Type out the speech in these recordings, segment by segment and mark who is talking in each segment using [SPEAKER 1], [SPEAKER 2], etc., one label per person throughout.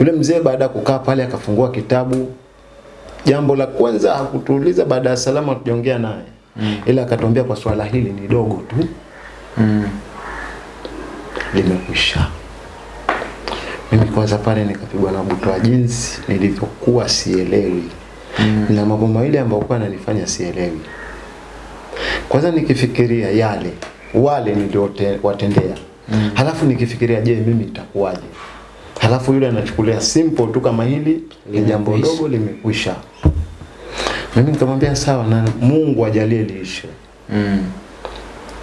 [SPEAKER 1] Yule mzee baada ya kukaa pale akafungua kitabu, jambo la kwanza hakutuuliza baada ya salama tujaongea naye mm. ila akatuambia kwa swala hili ni dogo tu
[SPEAKER 2] Mm.
[SPEAKER 1] limekwisha. Mimi kwanza pale nikapigwa na butwa jinsi nilivyokuwa sielewi mm. na mambo mawili ambayo kwa yananifanya sielewi. Kwanza nikifikiria yale wale niliowatendea mm. halafu nikifikiria je, mimi itakuwaje? Halafu yule anachukulia simple tu kama hili ni jambo dogo limekwisha. Mimi nikamwambia sawa, na Mungu ajalie liishe.
[SPEAKER 2] Mm.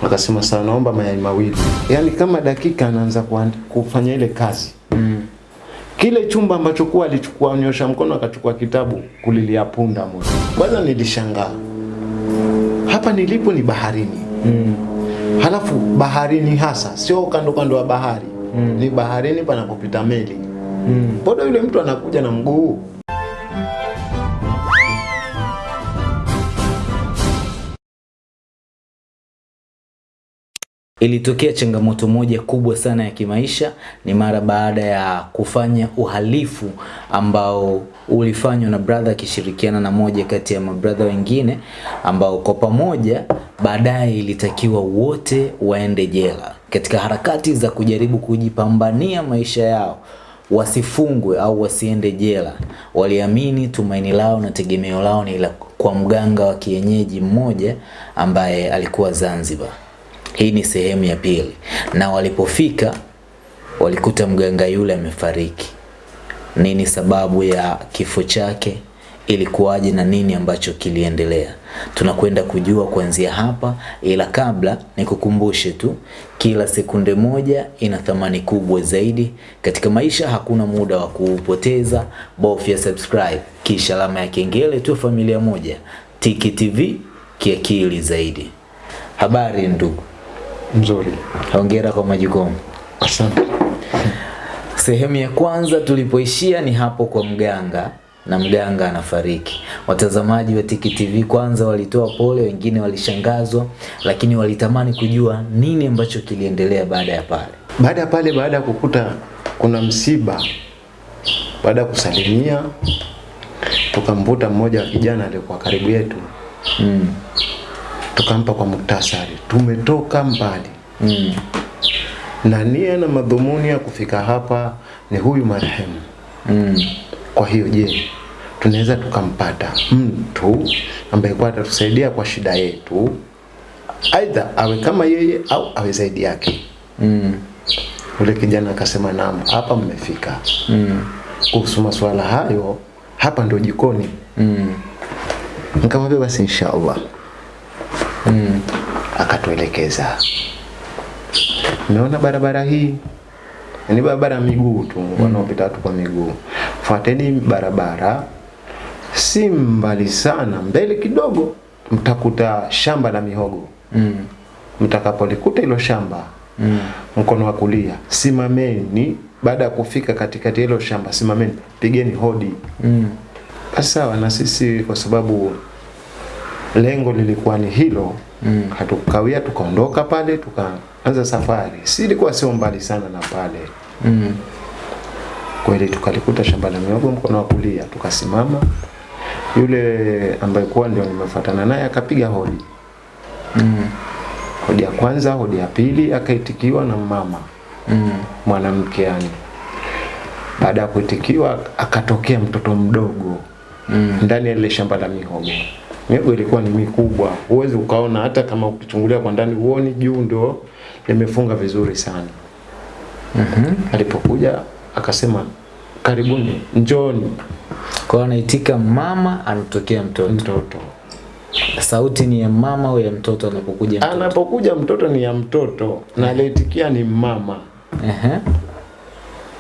[SPEAKER 1] Akasema sawa, naomba mayai mawili. Yaani kama dakika anaanza kufanya ile kazi.
[SPEAKER 2] Mm.
[SPEAKER 1] Kile chumba ambacho kuwa alichukua nyosha mkono akachukua kitabu kulilia punda moja. Kwanza nilishangaa. Hapa nilipo ni baharini.
[SPEAKER 2] Mm.
[SPEAKER 1] Halafu baharini hasa sio kando kando wa bahari. Ni baharini panapopita meli.
[SPEAKER 2] Mm.
[SPEAKER 1] Mbona yule mtu anakuja na mguu?
[SPEAKER 2] Ilitokea changamoto moja kubwa sana ya kimaisha ni mara baada ya kufanya uhalifu ambao ulifanywa na brother akishirikiana na moja kati ya mabrother wengine ambao kwa pamoja baadaye ilitakiwa wote waende jela katika harakati za kujaribu kujipambania maisha yao wasifungwe au wasiende jela. Waliamini tumaini lao na tegemeo lao ni la kwa mganga wa kienyeji mmoja ambaye alikuwa Zanzibar. Hii ni sehemu ya pili, na walipofika walikuta mganga yule amefariki. Nini sababu ya kifo chake? Ilikuwaje na nini ambacho kiliendelea? Tunakwenda kujua kuanzia hapa, ila kabla nikukumbushe tu, kila sekunde moja ina thamani kubwa zaidi katika maisha. Hakuna muda wa kuupoteza, bofya subscribe kisha alama ya kengele tu, familia moja. Tiki TV kiakili zaidi. Habari ndugu,
[SPEAKER 1] Mzuri.
[SPEAKER 2] hongera kwa majukumu.
[SPEAKER 1] Asante.
[SPEAKER 2] Sehemu ya kwanza tulipoishia ni hapo kwa mganga na mganga anafariki. Watazamaji wa Tiki TV kwanza walitoa pole, wengine walishangazwa, lakini walitamani kujua nini ambacho kiliendelea baada ya pale.
[SPEAKER 1] Baada ya pale, baada ya kukuta kuna msiba, baada ya kusalimia, tukamvuta mmoja wa kijana aliyekuwa karibu yetu,
[SPEAKER 2] Mm.
[SPEAKER 1] tukampa kwa muktasari, tumetoka mbali
[SPEAKER 2] Mm.
[SPEAKER 1] na nia na madhumuni ya kufika hapa ni huyu marehemu.
[SPEAKER 2] Mm.
[SPEAKER 1] Kwa hiyo je, tunaweza tukampata mtu ambaye kwa atatusaidia kwa shida yetu, aidha awe kama yeye au awe zaidi yake?
[SPEAKER 2] Mm.
[SPEAKER 1] Ule kijana akasema naam, hapa mmefika.
[SPEAKER 2] Mm.
[SPEAKER 1] Kuhusu masuala hayo, hapa ndio jikoni.
[SPEAKER 2] Mm.
[SPEAKER 1] Nikamwambia basi inshallah.
[SPEAKER 2] Mm.
[SPEAKER 1] Akatuelekeza. Umeona barabara hii? Ni barabara ya miguu tu, wanaopita watu kwa miguu. Fuateni barabara, si mbali sana, mbele kidogo mtakuta shamba la mihogo.
[SPEAKER 2] Mm.
[SPEAKER 1] Mtakapolikuta hilo shamba,
[SPEAKER 2] Mm.
[SPEAKER 1] mkono wa kulia, simameni. Baada ya kufika katikati hilo shamba, simameni, pigeni hodi.
[SPEAKER 2] Mm.
[SPEAKER 1] Basi sawa, na sisi kwa sababu lengo lilikuwa ni hilo
[SPEAKER 2] Mm.
[SPEAKER 1] hatukawia, tukaondoka pale, tukaanza safari. Si ilikuwa sio mbali sana na pale
[SPEAKER 2] Mm.
[SPEAKER 1] kweli, tukalikuta shamba la mihogo mkono wa kulia, tukasimama. Yule ambaye kuwa ndio nimefuatana naye akapiga hodi,
[SPEAKER 2] Mm.
[SPEAKER 1] hodi ya kwanza, hodi ya pili, akaitikiwa na mama
[SPEAKER 2] Mm.
[SPEAKER 1] mwanamke yani. Baada ya kuitikiwa, akatokea mtoto mdogo
[SPEAKER 2] Mm.
[SPEAKER 1] ndani ya ile shamba la mihogo. Mihogo ilikuwa ni mikubwa, huwezi ukaona hata kama ukichungulia kwa ndani huoni, juu ndio limefunga vizuri sana.
[SPEAKER 2] Mhm.
[SPEAKER 1] Alipokuja akasema karibuni, njoni
[SPEAKER 2] Kwa hiyo anaitika mama, anatokea mtoto.
[SPEAKER 1] mtoto.
[SPEAKER 2] Sauti ni ya mama au ya mtoto anapokuja mtoto?
[SPEAKER 1] Anapokuja mtoto ni ya mtoto na aliitikia ni mama.
[SPEAKER 2] Ehe.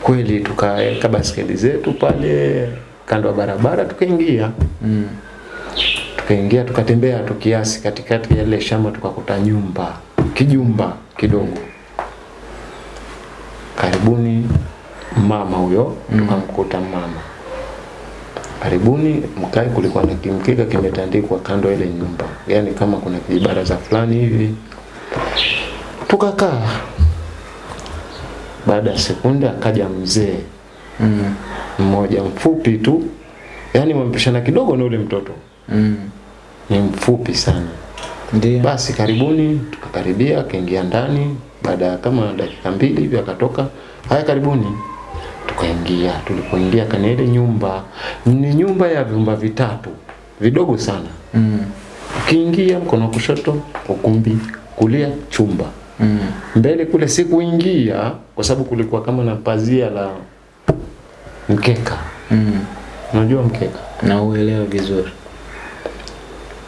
[SPEAKER 1] Kweli tukaweka baskeli zetu pale kando ya barabara, tukaingia
[SPEAKER 2] Mm.
[SPEAKER 1] tukaingia tukatembea tu kiasi katikati ya ile shamba tukakuta nyumba kijumba kidogo karibuni mama huyo tukamkuta mama karibuni mkae kulikuwa na kimkeka kimetandikwa kando ile nyumba yani kama kuna kijibaraza fulani hivi tukakaa baada ya sekunde akaja mzee
[SPEAKER 2] Mm.
[SPEAKER 1] mmoja mfupi tu, yani wamepishana kidogo na ule mtoto,
[SPEAKER 2] Mm.
[SPEAKER 1] ni mfupi sana.
[SPEAKER 2] Ndiyo.
[SPEAKER 1] Basi karibuni, tukakaribia, akaingia ndani. Baada ya kama dakika mbili hivi akatoka, haya karibuni. Tukaingia, tulipoingia kwenye ile nyumba, ni nyumba ya vyumba vitatu vidogo sana.
[SPEAKER 2] Mm.
[SPEAKER 1] Ukiingia mkono wa kushoto ukumbi, kulia chumba,
[SPEAKER 2] Mm.
[SPEAKER 1] mbele kule sikuingia kwa sababu kulikuwa kama na pazia la mkeka,
[SPEAKER 2] Mm.
[SPEAKER 1] unajua mkeka.
[SPEAKER 2] Na uelewa vizuri.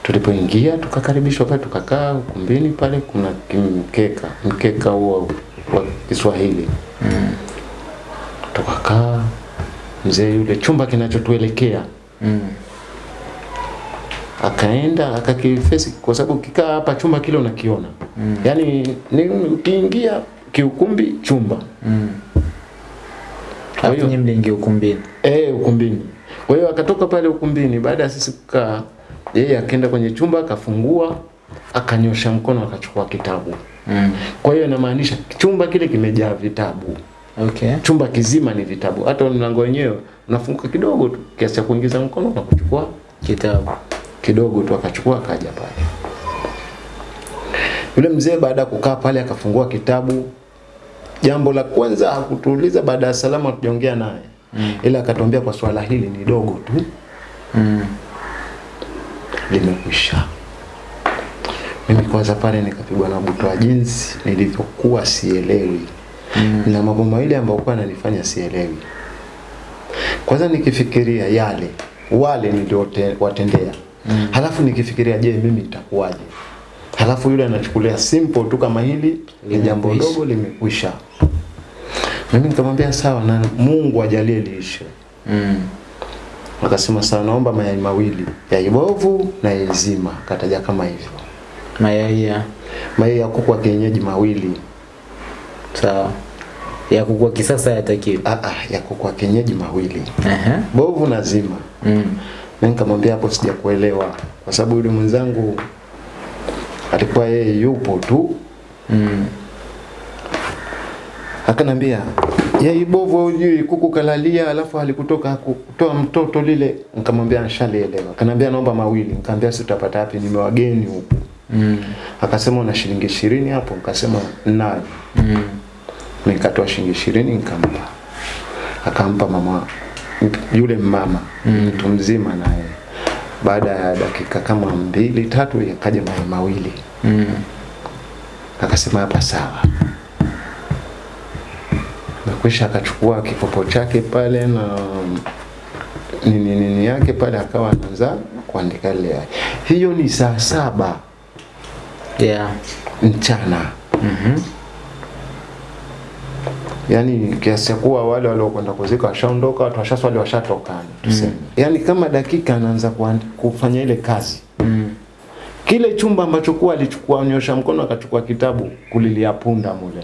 [SPEAKER 1] Tulipoingia tukakaribishwa pale, tukakaa ukumbini pale, kuna mkeka mkeka huo wa Kiswahili.
[SPEAKER 2] Mm.
[SPEAKER 1] Tukakaa, mzee yule chumba kinachotuelekea
[SPEAKER 2] Mm.
[SPEAKER 1] akaenda akakifesi, kwa sababu kikaa hapa chumba kile unakiona
[SPEAKER 2] Mm.
[SPEAKER 1] yaani ni ukiingia kiukumbi chumba
[SPEAKER 2] Mm.
[SPEAKER 1] Kwa hiyo-
[SPEAKER 2] nyinyi mliingia ukumbini.
[SPEAKER 1] eh, ukumbini. Kwa hiyo akatoka pale ukumbini, baada ya sisi kukaa, yeye akaenda kwenye chumba akafungua, akanyosha mkono akachukua kitabu.
[SPEAKER 2] Mm.
[SPEAKER 1] Kwa hiyo inamaanisha chumba kile kimejaa vitabu,
[SPEAKER 2] Okay.
[SPEAKER 1] chumba kizima ni vitabu. Hata mlango wenyewe unafunguka kidogo tu kiasi cha kuingiza mkono na kuchukua
[SPEAKER 2] Kitabu.
[SPEAKER 1] kidogo tu, akachukua akaja pale. Yule mzee baada ya kukaa pale akafungua kitabu. Jambo la kwanza hakutuuliza baada ya salamu, hatujaongea naye
[SPEAKER 2] Mm.
[SPEAKER 1] ila akatuambia kwa swala hili ni dogo tu,
[SPEAKER 2] Mm.
[SPEAKER 1] limekwisha. Mimi kwanza pale nikapigwa na butwa jinsi nilivyokuwa sielewi
[SPEAKER 2] Mm.
[SPEAKER 1] na mambo mawili ambayo kwa ananifanya sielewi. Kwanza nikifikiria yale wale niliowatendea
[SPEAKER 2] Mm.
[SPEAKER 1] halafu nikifikiria je, mimi nitakuwaje? Halafu yule anachukulia simple tu kama hili ni jambo dogo limekwisha. Mimi nikamwambia sawa, na Mungu ajalie liishe.
[SPEAKER 2] Mm.
[SPEAKER 1] Akasema sawa, naomba mayai mawili, yai bovu na yai zima. Kataja kama hivyo,
[SPEAKER 2] Mayai ya
[SPEAKER 1] mayai ya kuku wa kienyeji mawili.
[SPEAKER 2] Sawa. Ya kukua kisasa yatakiwa.
[SPEAKER 1] Ah, ah, ya kuku wa kienyeji mawili,
[SPEAKER 2] -huh.
[SPEAKER 1] bovu na zima.
[SPEAKER 2] Mm.
[SPEAKER 1] Mimi nikamwambia hapo sijakuelewa, kwa sababu yule mwenzangu alikuwa yeye yupo tu,
[SPEAKER 2] Mm.
[SPEAKER 1] akanambia yai bovu hujui kuku kalalia, alafu alikutoka kutoa mtoto lile. Nikamwambia nishalielewa. Akanambia naomba mawili. Nikamwambia si utapata wapi, ni wageni huku.
[SPEAKER 2] Mm.
[SPEAKER 1] Akasema una shilingi ishirini hapo? Nikasema nayo.
[SPEAKER 2] Mm.
[SPEAKER 1] Nikatoa shilingi ishirini nikampa, akampa mama yule mama mtu mm. mzima naye. Baada ya dakika kama mbili tatu, yakaja mayai mawili,
[SPEAKER 2] Mm.
[SPEAKER 1] akasema hapa sawa. Nakwisha akachukua kikopo chake pale na nini nini yake pale, akawa anaanza kuandika ile. Hiyo ni saa saba
[SPEAKER 2] Yeah.
[SPEAKER 1] mchana.
[SPEAKER 2] Mhm.
[SPEAKER 1] Yaani kiasi kuwa wale waliokwenda kuzika washaondoka, watu washaswali washatoka, tuseme. yani kama dakika anaanza kufanya ile kazi.
[SPEAKER 2] Mm.
[SPEAKER 1] Kile chumba ambacho kuwa alichukua nyosha mkono akachukua kitabu kulilia punda mule.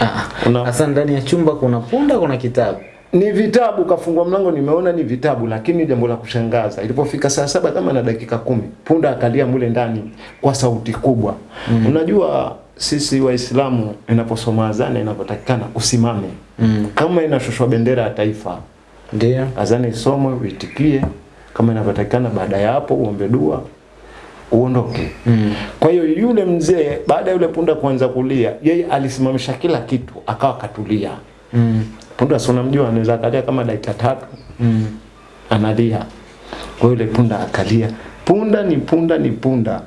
[SPEAKER 2] Ah. Sasa ndani ya chumba kuna punda, kuna kitabu.
[SPEAKER 1] Ni vitabu, kafungua mlango, nimeona ni vitabu, lakini jambo la kushangaza, ilipofika saa saba kama na dakika kumi, punda akalia mule ndani kwa sauti kubwa. Mm. Unajua sisi Waislamu inaposoma azana inapotakikana usimame,
[SPEAKER 2] Mm.
[SPEAKER 1] kama inashushwa bendera ya taifa
[SPEAKER 2] Ndio.
[SPEAKER 1] azana isomwe, uitikie kama inavyotakikana. Baada ya hapo uombe dua, uondoke.
[SPEAKER 2] Mm.
[SPEAKER 1] Kwa hiyo yule mzee baada ya yule punda kuanza kulia, yeye alisimamisha kila kitu, akawa katulia.
[SPEAKER 2] Mm.
[SPEAKER 1] Punda si unamjua, anaweza akalia kama dakika tatu
[SPEAKER 2] Mm.
[SPEAKER 1] analia. Kwa yule punda akalia, punda ni punda ni punda.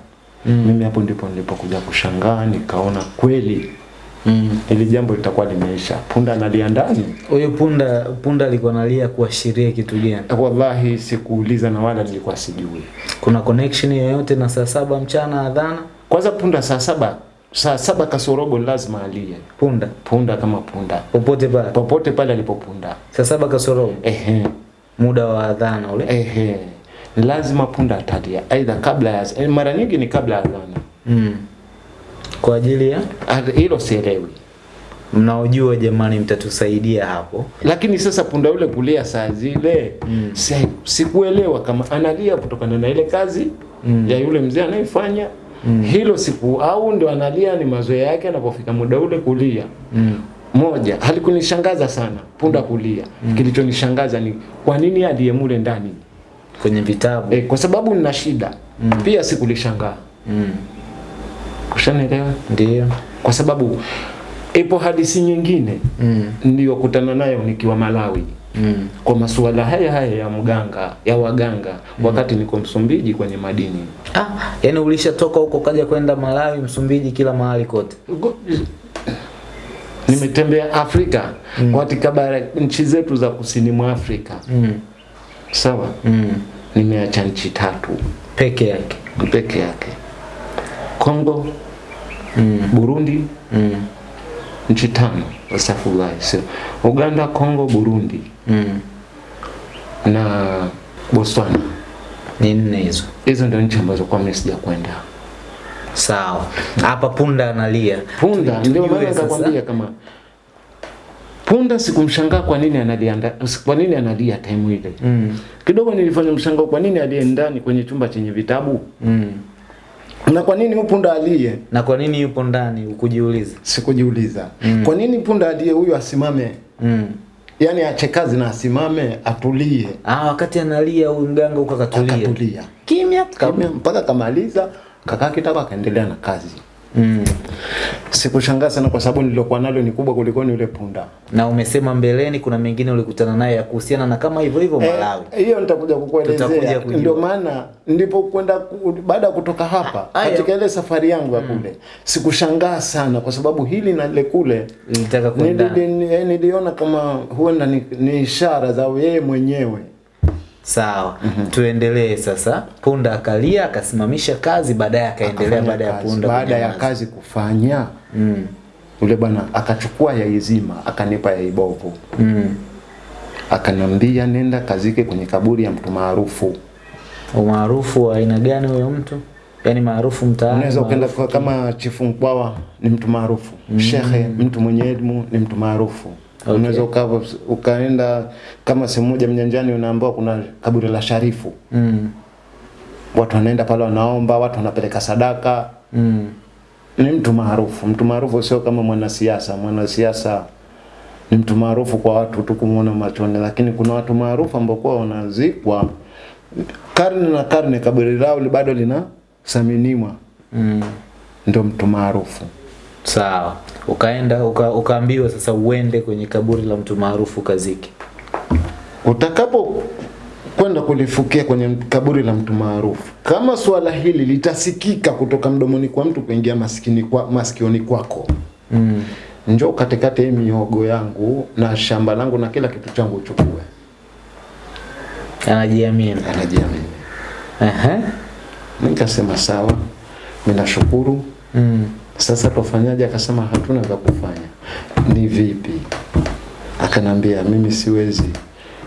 [SPEAKER 2] Mm.
[SPEAKER 1] Mimi hapo ndipo nilipokuja kushangaa, nikaona kweli
[SPEAKER 2] Mm.
[SPEAKER 1] Ili jambo litakuwa limeisha. Punda analia ndani.
[SPEAKER 2] Huyo punda punda alikuwa analia kuashiria kitu gani?
[SPEAKER 1] Wallahi sikuuliza na wala nilikuwa sijui.
[SPEAKER 2] Kuna connection yoyote na saa saba mchana adhana?
[SPEAKER 1] Kwanza punda saa saba saa saba kasorobo lazima alie.
[SPEAKER 2] Punda
[SPEAKER 1] Punda kama punda
[SPEAKER 2] popote pale.
[SPEAKER 1] popote pale alipopunda.
[SPEAKER 2] Saa saba kasorobo
[SPEAKER 1] Ehe,
[SPEAKER 2] muda wa adhana ule.
[SPEAKER 1] ehe, lazima punda atalia, aidha kabla ya eh, mara nyingi ni kabla ya adhana.
[SPEAKER 2] Mm. Kwa ajili ya
[SPEAKER 1] Hilo sielewi,
[SPEAKER 2] mnaojua, jamani, mtatusaidia hapo.
[SPEAKER 1] lakini sasa punda yule kulia saa zile
[SPEAKER 2] Mm.
[SPEAKER 1] si, sikuelewa kama analia kutokana na ile kazi
[SPEAKER 2] Mm.
[SPEAKER 1] ya yule mzee anayefanya
[SPEAKER 2] Mm.
[SPEAKER 1] hilo siku, au ndio analia ni mazoea yake, anapofika muda ule kulia
[SPEAKER 2] Mm.
[SPEAKER 1] moja halikunishangaza sana punda kulia mm. kilichonishangaza ni kwa nini aliye mule ndani
[SPEAKER 2] Kwenye vitabu.
[SPEAKER 1] e, kwa sababu nina shida mm. pia sikulishangaa
[SPEAKER 2] Mm.
[SPEAKER 1] ushanielewa
[SPEAKER 2] Ndio.
[SPEAKER 1] kwa sababu ipo hadithi nyingine
[SPEAKER 2] Mm.
[SPEAKER 1] niliyokutana nayo nikiwa Malawi
[SPEAKER 2] Mm.
[SPEAKER 1] kwa masuala haya haya ya mganga ya waganga mm. wakati niko Msumbiji kwenye madini
[SPEAKER 2] Ah, yani ulishatoka huko kaja kwenda Malawi, Msumbiji, kila mahali kote.
[SPEAKER 1] Go- nimetembea Afrika mm. katika bara nchi zetu za kusini mwa Afrika
[SPEAKER 2] Mm.
[SPEAKER 1] sawa
[SPEAKER 2] Mm.
[SPEAKER 1] Nimeacha nchi tatu
[SPEAKER 2] Peke yake.
[SPEAKER 1] peke yake Kongo
[SPEAKER 2] Mm.
[SPEAKER 1] Burundi
[SPEAKER 2] Mm.
[SPEAKER 1] nchi tano astaghfirullah so, Uganda Kongo Burundi
[SPEAKER 2] Mm.
[SPEAKER 1] na Botswana
[SPEAKER 2] Ni nne hizo.
[SPEAKER 1] hizo ndio nchi ambazo kwa mimi sijakwenda
[SPEAKER 2] Sawa. Hapa punda analia.
[SPEAKER 1] punda ndio maana
[SPEAKER 2] nakwambia
[SPEAKER 1] nikakwambia kama punda sikumshangaa kwa nini analia kwa nini analia time ile
[SPEAKER 2] Mm.
[SPEAKER 1] kidogo nilifanya mshangao kwa nini aliye ndani kwenye chumba chenye vitabu
[SPEAKER 2] Mm.
[SPEAKER 1] na kwa nini punda aliye
[SPEAKER 2] Na kwa nini yupo ndani ukujiuliza?
[SPEAKER 1] sikujiuliza Mm. kwa nini punda aliye huyu asimame
[SPEAKER 2] Mm.
[SPEAKER 1] Yaani ache kazi na asimame atulie
[SPEAKER 2] Ah, wakati analia huyu mganga huko akatulia.
[SPEAKER 1] akatulia
[SPEAKER 2] Kimya.
[SPEAKER 1] Mpaka kamaliza kakaa kitaka akaendelea na kazi
[SPEAKER 2] Mm.
[SPEAKER 1] sikushangaa sana kwa sababu nililokuwa nalo ni kubwa kuliko ni yule punda
[SPEAKER 2] Na umesema mbeleni kuna mengine ulikutana naye ya kuhusiana na kama hivyo hivyo Malawi.
[SPEAKER 1] Eh, hiyo nitakuja kukuelezea ndio maana ndipo kwenda baada ya kutoka hapa
[SPEAKER 2] ha,
[SPEAKER 1] katika ile safari yangu ya kule Mm. sikushangaa sana kwa sababu hili na ile kule
[SPEAKER 2] Nilitaka kwenda.
[SPEAKER 1] nili- eh, niliona kama huenda ni, ni ishara za yeye mwenyewe
[SPEAKER 2] Sawa. Mm -hmm. Tuendelee sasa. Punda akalia akasimamisha kazi baadaye akaendelea baada ya
[SPEAKER 1] kazi.
[SPEAKER 2] punda
[SPEAKER 1] baada ya kazi kufanya
[SPEAKER 2] Mm.
[SPEAKER 1] Ule bwana akachukua yai zima akanipa yai bovu
[SPEAKER 2] Mm.
[SPEAKER 1] akanambia nenda kazike kwenye kaburi ya mtu maarufu
[SPEAKER 2] Umaarufu wa aina gani huyo mtu? Yaani maarufu mtaani.
[SPEAKER 1] unaweza ukaenda kama chifu mkwawa ni mtu maarufu Mm. shekhe mtu mwenye elimu ni mtu maarufu
[SPEAKER 2] Okay.
[SPEAKER 1] unaweza uka, ukaenda kama sehemu moja mnyanjani unaambiwa kuna kaburi la sharifu
[SPEAKER 2] Mm.
[SPEAKER 1] watu wanaenda pale wanaomba watu wanapeleka sadaka
[SPEAKER 2] Mm.
[SPEAKER 1] ni mtu maarufu mtu maarufu sio kama mwanasiasa mwanasiasa ni mtu maarufu kwa watu tu kumuona machoni lakini kuna watu maarufu ambao kwa wanazikwa karne na karne kaburi lao bado linasaminiwa
[SPEAKER 2] Mm.
[SPEAKER 1] ndio mtu maarufu
[SPEAKER 2] Sawa. Ukaenda uka, ukaambiwa sasa uende kwenye kaburi la mtu maarufu kaziki.
[SPEAKER 1] utakapo kwenda kulifukia kwenye kaburi la mtu maarufu kama swala hili litasikika kutoka mdomoni kwa mtu kuingia masikini kwa, masikioni kwako
[SPEAKER 2] Mm.
[SPEAKER 1] njoo katikati hii mihogo yangu na shamba langu na kila kitu changu uchukue
[SPEAKER 2] Anajiamini.
[SPEAKER 1] anajiamini
[SPEAKER 2] uh -huh.
[SPEAKER 1] nikasema sawa mimi nashukuru
[SPEAKER 2] Mm.
[SPEAKER 1] Sasa tufanyaje akasema hatuna vya kufanya. Ni vipi? Akanambia mimi siwezi.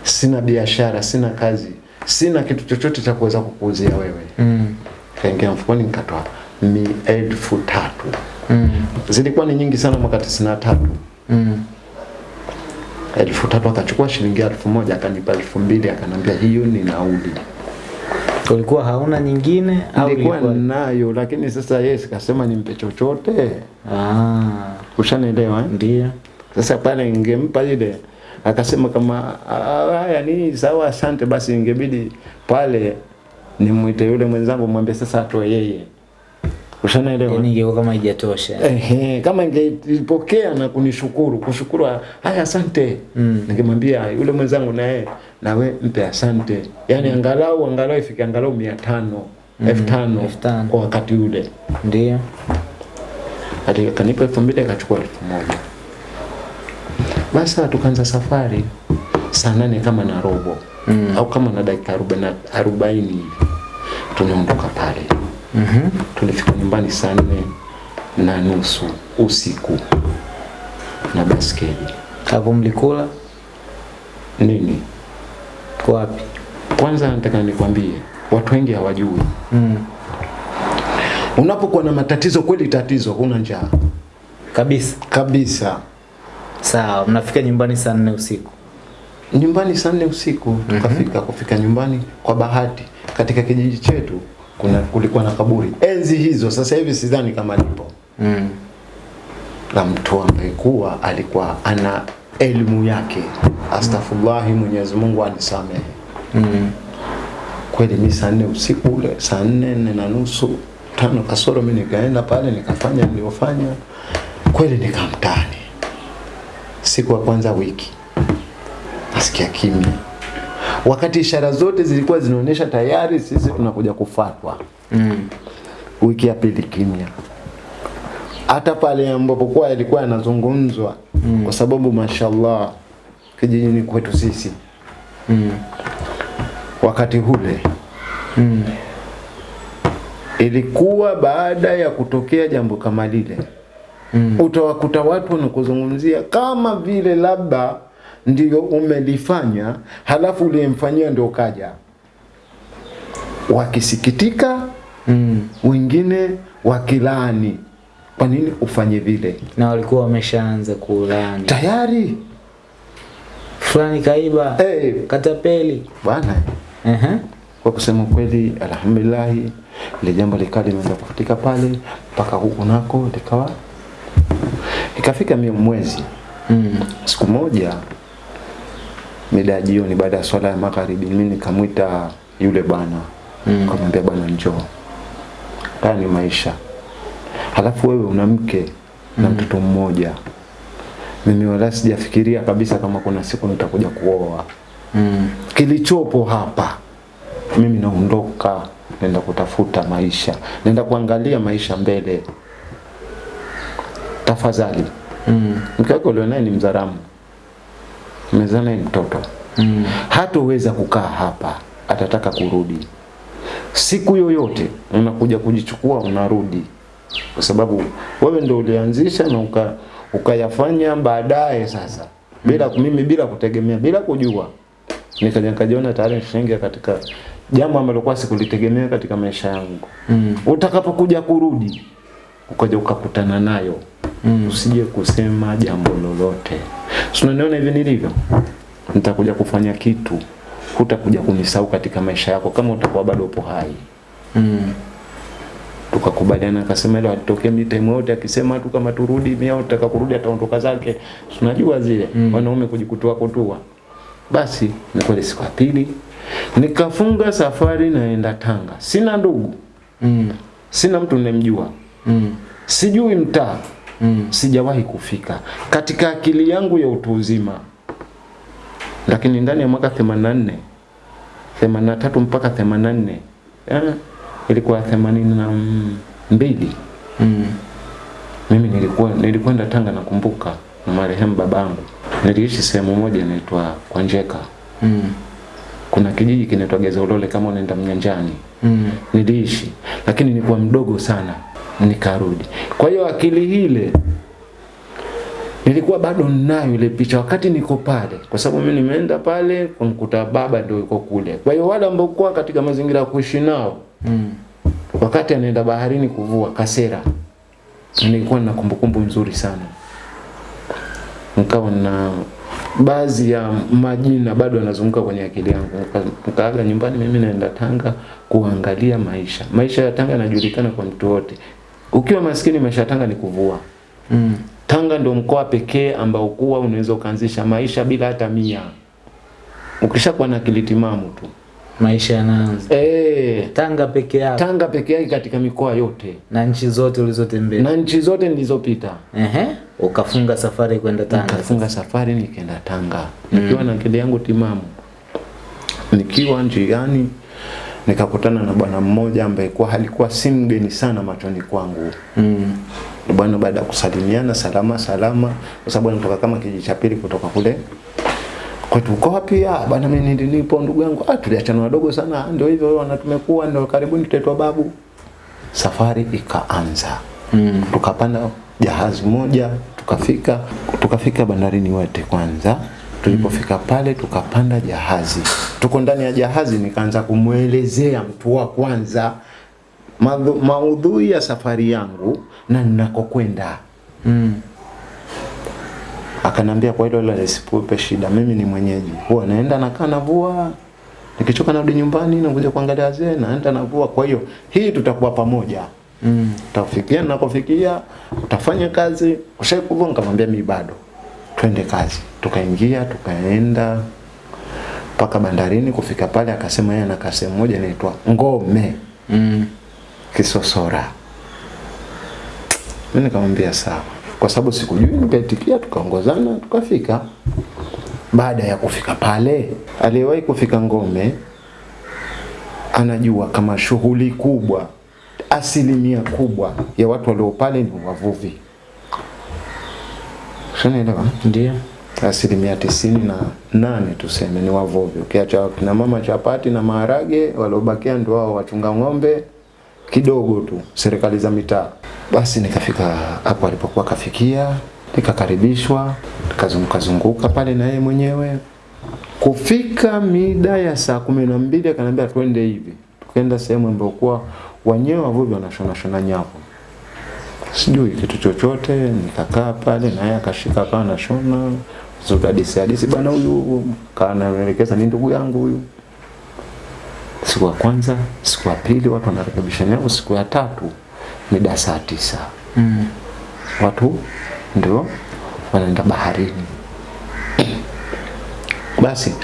[SPEAKER 1] Sina biashara sina kazi sina kitu chochote cha kuweza kukuuzia wewe.
[SPEAKER 2] Mm.
[SPEAKER 1] kaingia mfukoni nikatoa mi elfu tatu.
[SPEAKER 2] Mm.
[SPEAKER 1] zilikuwa ni nyingi sana mwaka tisini na tatu.
[SPEAKER 2] Mm.
[SPEAKER 1] elfu tatu akachukua shilingi elfu moja akanipa elfu mbili akanambia hiyo ni nauli
[SPEAKER 2] Ulikuwa hauna nyingine au
[SPEAKER 1] nilikuwa
[SPEAKER 2] ilikuwa
[SPEAKER 1] nayo lakini sasa yeye sikasema nimpe chochote
[SPEAKER 2] Ah,
[SPEAKER 1] ushanielewa eh?
[SPEAKER 2] ndio.
[SPEAKER 1] Sasa pale ningempa ile akasema kama "Ah, haya ni sawa, asante, basi ingebidi pale nimwite yule mwenzangu mwambie sasa atoe yeye. Ushanaelewa?
[SPEAKER 2] Yaani ingekuwa kama haijatosha.
[SPEAKER 1] Ehe, kama ingelipokea na kunishukuru, kushukuru haya asante.
[SPEAKER 2] Mm.
[SPEAKER 1] Ningemwambia yule mwenzangu naye nawe mpe asante. Yaani mm. angalau angalau ifike angalau 500, mm. tano
[SPEAKER 2] elfu
[SPEAKER 1] kwa wakati ule.
[SPEAKER 2] Ndio.
[SPEAKER 1] Hadi kanipa elfu mbili akachukua elfu moja. Basi tukaanza safari saa nane kama na robo
[SPEAKER 2] Mm.
[SPEAKER 1] au kama na dakika arobaini arobaini hivi tunaondoka pale.
[SPEAKER 2] Mhm.
[SPEAKER 1] Tulifika nyumbani saa nne na nusu usiku na baskeli
[SPEAKER 2] Hapo mlikula
[SPEAKER 1] nini.
[SPEAKER 2] kwa wapi?
[SPEAKER 1] Kwanza nataka nikwambie, watu wengi hawajui,
[SPEAKER 2] Mm.
[SPEAKER 1] unapokuwa na matatizo kweli, tatizo huna njaa
[SPEAKER 2] Kabisa.
[SPEAKER 1] kabisa.
[SPEAKER 2] Sawa, mnafika nyumbani saa nne usiku.
[SPEAKER 1] nyumbani saa nne usiku tukafika kufika nyumbani kwa bahati katika kijiji chetu kuna kulikuwa na kaburi enzi hizo sasa hivi sidhani kama lipo
[SPEAKER 2] Mm.
[SPEAKER 1] la mtu ambaye kuwa alikuwa ana elimu yake. Astaghfirullahi, Mwenyezi Mungu anisamehe.
[SPEAKER 2] Mm.
[SPEAKER 1] Kweli mi saa nne usiku ule, saa nne nne na nusu tano kasoro, mi nikaenda pale nikafanya niliofanya kweli nikamtani. Siku ya kwanza wiki nasikia kimya, wakati ishara zote zilikuwa zinaonyesha tayari sisi tunakuja kufatwa.
[SPEAKER 2] Mm.
[SPEAKER 1] Wiki ya pili kimya, hata pale ambapo kwa ilikuwa yanazungumzwa mm. kwa sababu mashallah kijijini kwetu sisi
[SPEAKER 2] Mm.
[SPEAKER 1] wakati hule
[SPEAKER 2] Mm.
[SPEAKER 1] ilikuwa baada ya kutokea jambo kama lile
[SPEAKER 2] Mm.
[SPEAKER 1] utawakuta watu wanakuzungumzia kama vile labda ndio umelifanya halafu uliyemfanyia ndio kaja wakisikitika
[SPEAKER 2] Mm.
[SPEAKER 1] wengine wakilaani kwa nini ufanye vile
[SPEAKER 2] Na walikuwa wameshaanza kulani.
[SPEAKER 1] tayari
[SPEAKER 2] Fulani kaiba.
[SPEAKER 1] hey.
[SPEAKER 2] Katapeli.
[SPEAKER 1] bwana
[SPEAKER 2] Ehe.
[SPEAKER 1] kwa kusema kweli alhamdulillahi ile jambo likawa limeanza kufutika pale mpaka huku nako likawa ikafika mwezi
[SPEAKER 2] Mm.
[SPEAKER 1] siku moja mida ya jioni baada ya swala ya magharibi mimi nikamwita yule bwana
[SPEAKER 2] Mm.
[SPEAKER 1] kamwambia bwana njoo. Haya ni maisha. Halafu wewe una mke na mtoto mmoja. Mimi wala sijafikiria kabisa kama kuna siku nitakuja kuoa.
[SPEAKER 2] Mm.
[SPEAKER 1] kilichopo hapa mimi naondoka naenda kutafuta maisha. Naenda kuangalia maisha mbele. Tafadhali.
[SPEAKER 2] Mm.
[SPEAKER 1] mke wako ulionaye ni mzaramu umezaa naye mtoto.
[SPEAKER 2] Mm.
[SPEAKER 1] hatoweza kukaa hapa atataka kurudi. Siku yoyote unakuja kujichukua unarudi. Kwa sababu wewe ndio ulianzisha na uka, ukayafanya baadaye sasa. Bila mimi bila kutegemea bila kujua. Nikaja nikajiona tayari nishaingia katika jambo ambalo kwa sikulitegemea katika maisha yangu.
[SPEAKER 2] Mm.
[SPEAKER 1] utakapokuja kurudi ukaja ukakutana nayo.
[SPEAKER 2] Mm.
[SPEAKER 1] usije kusema jambo lolote si unaniona hivi nilivyo nitakuja kufanya kitu hutakuja kunisahau katika maisha yako kama utakuwa bado upo hai
[SPEAKER 2] Mm.
[SPEAKER 1] tukakubaliana akasema ile alitokea mimi time yote akisema tu kama turudi mimi au tutaka kurudi ataondoka zake unajua zile
[SPEAKER 2] Mm.
[SPEAKER 1] wanaume kujikutua kutua basi ni kweli siku ya pili nikafunga safari naenda Tanga sina ndugu
[SPEAKER 2] Mm.
[SPEAKER 1] sina mtu nimemjua.
[SPEAKER 2] Mm.
[SPEAKER 1] sijui mtaa
[SPEAKER 2] Mm.
[SPEAKER 1] sijawahi kufika katika akili yangu ya utu uzima lakini ndani ya mwaka 84 83 mpaka 84 eh, ilikuwa 82
[SPEAKER 2] Mm.
[SPEAKER 1] mimi nilikuwa nilikwenda Tanga nakumbuka na marehemu babangu niliishi sehemu moja inaitwa Kwanjeka
[SPEAKER 2] Mm.
[SPEAKER 1] kuna kijiji kinaitwa Gezaulole kama unaenda Mnyanjani
[SPEAKER 2] Mm.
[SPEAKER 1] niliishi lakini nilikuwa mdogo sana nikarudi. Kwa hiyo akili ile nilikuwa bado ninayo ile picha wakati niko pale kwa sababu mimi nimeenda pale kumkuta baba ndio yuko kule. Kwa hiyo wale ambao kwa katika mazingira ya kuishi nao
[SPEAKER 2] Mm.
[SPEAKER 1] wakati anaenda baharini kuvua kasera nilikuwa na kumbukumbu nzuri sana. Nikawa na baadhi ya majina bado yanazunguka kwenye akili yangu. Nikaaga nyumbani mimi naenda Tanga kuangalia maisha. Maisha ya Tanga yanajulikana kwa mtu wote ukiwa maskini maisha ya Tanga ni kuvua
[SPEAKER 2] Mm.
[SPEAKER 1] Tanga ndio mkoa pekee ambao kuwa unaweza ukaanzisha maisha bila hata mia ukishakuwa na akili timamu tu
[SPEAKER 2] Maisha yanaanza.
[SPEAKER 1] eh
[SPEAKER 2] Tanga peke yake
[SPEAKER 1] Tanga peke yake katika mikoa yote
[SPEAKER 2] na nchi zote ulizotembea.
[SPEAKER 1] na nchi zote nilizopita
[SPEAKER 2] Ehe. Ukafunga safari kwenda Tanga.
[SPEAKER 1] nikafunga safari nikaenda Tanga nikiwa na akili yangu timamu. Nikiwa njiani nikakutana na bwana mmoja ambaye kwa alikuwa si mgeni sana machoni kwangu.
[SPEAKER 2] Mm.
[SPEAKER 1] Bwana baada ya kusalimiana salama salama, kwa sababu anatoka kama kijiji cha pili kutoka kule kwetu uko wapi? Ah, bwana mimi nilipo ndugu yangu. Ah, tuliachana wadogo sana. "Ah, Ndio hivyo wana tumekuwa ndio karibuni tutaitwa babu. Safari ikaanza
[SPEAKER 2] Mm.
[SPEAKER 1] tukapanda jahazi moja tukafika tukafika bandarini wote kwanza tulipofika pale tukapanda jahazi. Tuko ndani ya jahazi nikaanza kumwelezea mtu wa kwanza maudhui ya safari yangu na ninakokwenda.
[SPEAKER 2] Mm.
[SPEAKER 1] akanambia kwa hilo la lisipupe shida mimi ni mwenyeji. Huwa naenda nakaa navua. Nikichoka narudi nyumbani nakuja kuangalia wazee naenda navua. Kwa hiyo hii tutakuwa pamoja.
[SPEAKER 2] Mm.
[SPEAKER 1] Utafikia nakofikia, utafanya kazi, ushaikuvua? Nikamwambia mimi bado. Twende kazi. Tukaingia, tukaenda mpaka bandarini kufika pale akasema yeye na kasemu moja inaitwa Ngome
[SPEAKER 2] Mm.
[SPEAKER 1] Kisosora. Mimi nikamwambia sawa, kwa sababu sikujui, nikaitikia, tukaongozana, tukafika. Baada ya kufika pale, aliyewahi kufika Ngome anajua kama shughuli kubwa, asilimia kubwa ya watu walio pale ni wavuvi. Ushanielewa?
[SPEAKER 2] Ndio.
[SPEAKER 1] asilimia tisini na nane tuseme ni wavuvi. Ukiacha kina mama chapati na maharage, waliobakia ndio wao wachunga ng'ombe kidogo tu, serikali za mitaa. Basi nikafika hapo alipokuwa kafikia, nikakaribishwa, nikazunguka zunguka pale na yeye mwenyewe. Kufika mida ya saa kumi na mbili akaniambia twende hivi, tukaenda sehemu ambayo wenyewe wavuvi wanashona shona nyavu sijui kitu chochote, nikakaa pale na yeye akashika akawa anashona zote hadisi hadisi, bana huyu kanaelekeza ni ndugu yangu huyu. Siku ya kwanza, siku ya pili watu wanarekebisha nyao siku ya tatu mida saa tisa
[SPEAKER 2] Mm.
[SPEAKER 1] watu ndio wanaenda baharini. Basi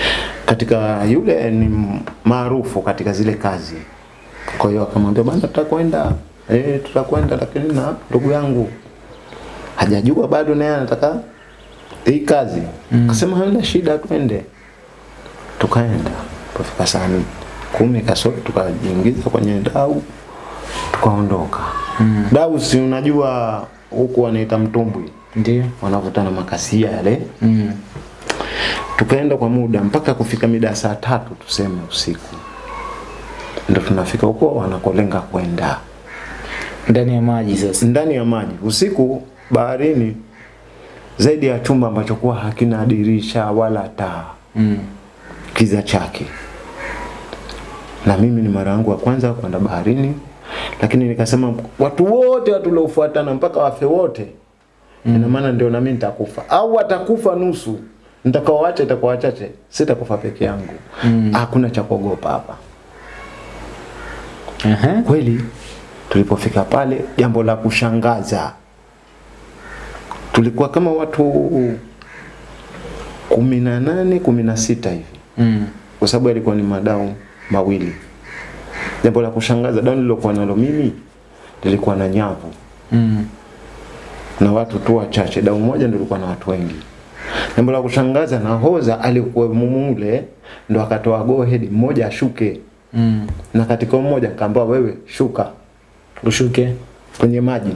[SPEAKER 1] katika yule ni maarufu katika zile kazi, kwa hiyo akamwambia bana, tutakwenda eh, tutakwenda, lakini na ndugu yangu hajajua bado, naye anataka hii kazi. kasema hamna shida, twende. Tukaenda, tufika saa kumi kasoro, tukajiingiza kwenye dau, tukaondoka. Mm. Dau si unajua huku wanaita mtumbwi,
[SPEAKER 2] Ndio.
[SPEAKER 1] wanavuta na makasia yale
[SPEAKER 2] Mm.
[SPEAKER 1] tukaenda kwa muda mpaka kufika mida saa tatu tuseme usiku, ndio tunafika huko wanakolenga kwenda
[SPEAKER 2] Ndani ya maji sasa.
[SPEAKER 1] ndani ya maji usiku baharini, zaidi ya chumba ambacho kuwa hakina dirisha wala taa,
[SPEAKER 2] Mm.
[SPEAKER 1] kiza chake. Na mimi ni mara yangu ya kwanza kwenda baharini, lakini nikasema watu wote watu waliofuatana mpaka wafe wote mm. ina maana ndio nami nitakufa au atakufa nusu, nitakaoacha itakuwa wachache, sitakufa peke yangu.
[SPEAKER 2] Hakuna Mm.
[SPEAKER 1] Hakuna cha kuogopa hapa.
[SPEAKER 2] Uh -huh.
[SPEAKER 1] Kweli tulipofika pale, jambo la kushangaza, tulikuwa kama watu kumi na nane kumi na sita hivi
[SPEAKER 2] Mm.
[SPEAKER 1] kwa sababu yalikuwa ni madau mawili. Jambo la kushangaza, dau nililokuwa nalo mimi lilikuwa na nyavu
[SPEAKER 2] Mm.
[SPEAKER 1] na watu tu wachache, dau moja ndio lilikuwa na watu wengi. Jambo la kushangaza, nahoza alikuwa mumule ndo akatoa go ahead, mmoja ashuke,
[SPEAKER 2] Mm.
[SPEAKER 1] na katika mmoja kaambiwa wewe shuka
[SPEAKER 2] Ushuke.
[SPEAKER 1] kwenye maji,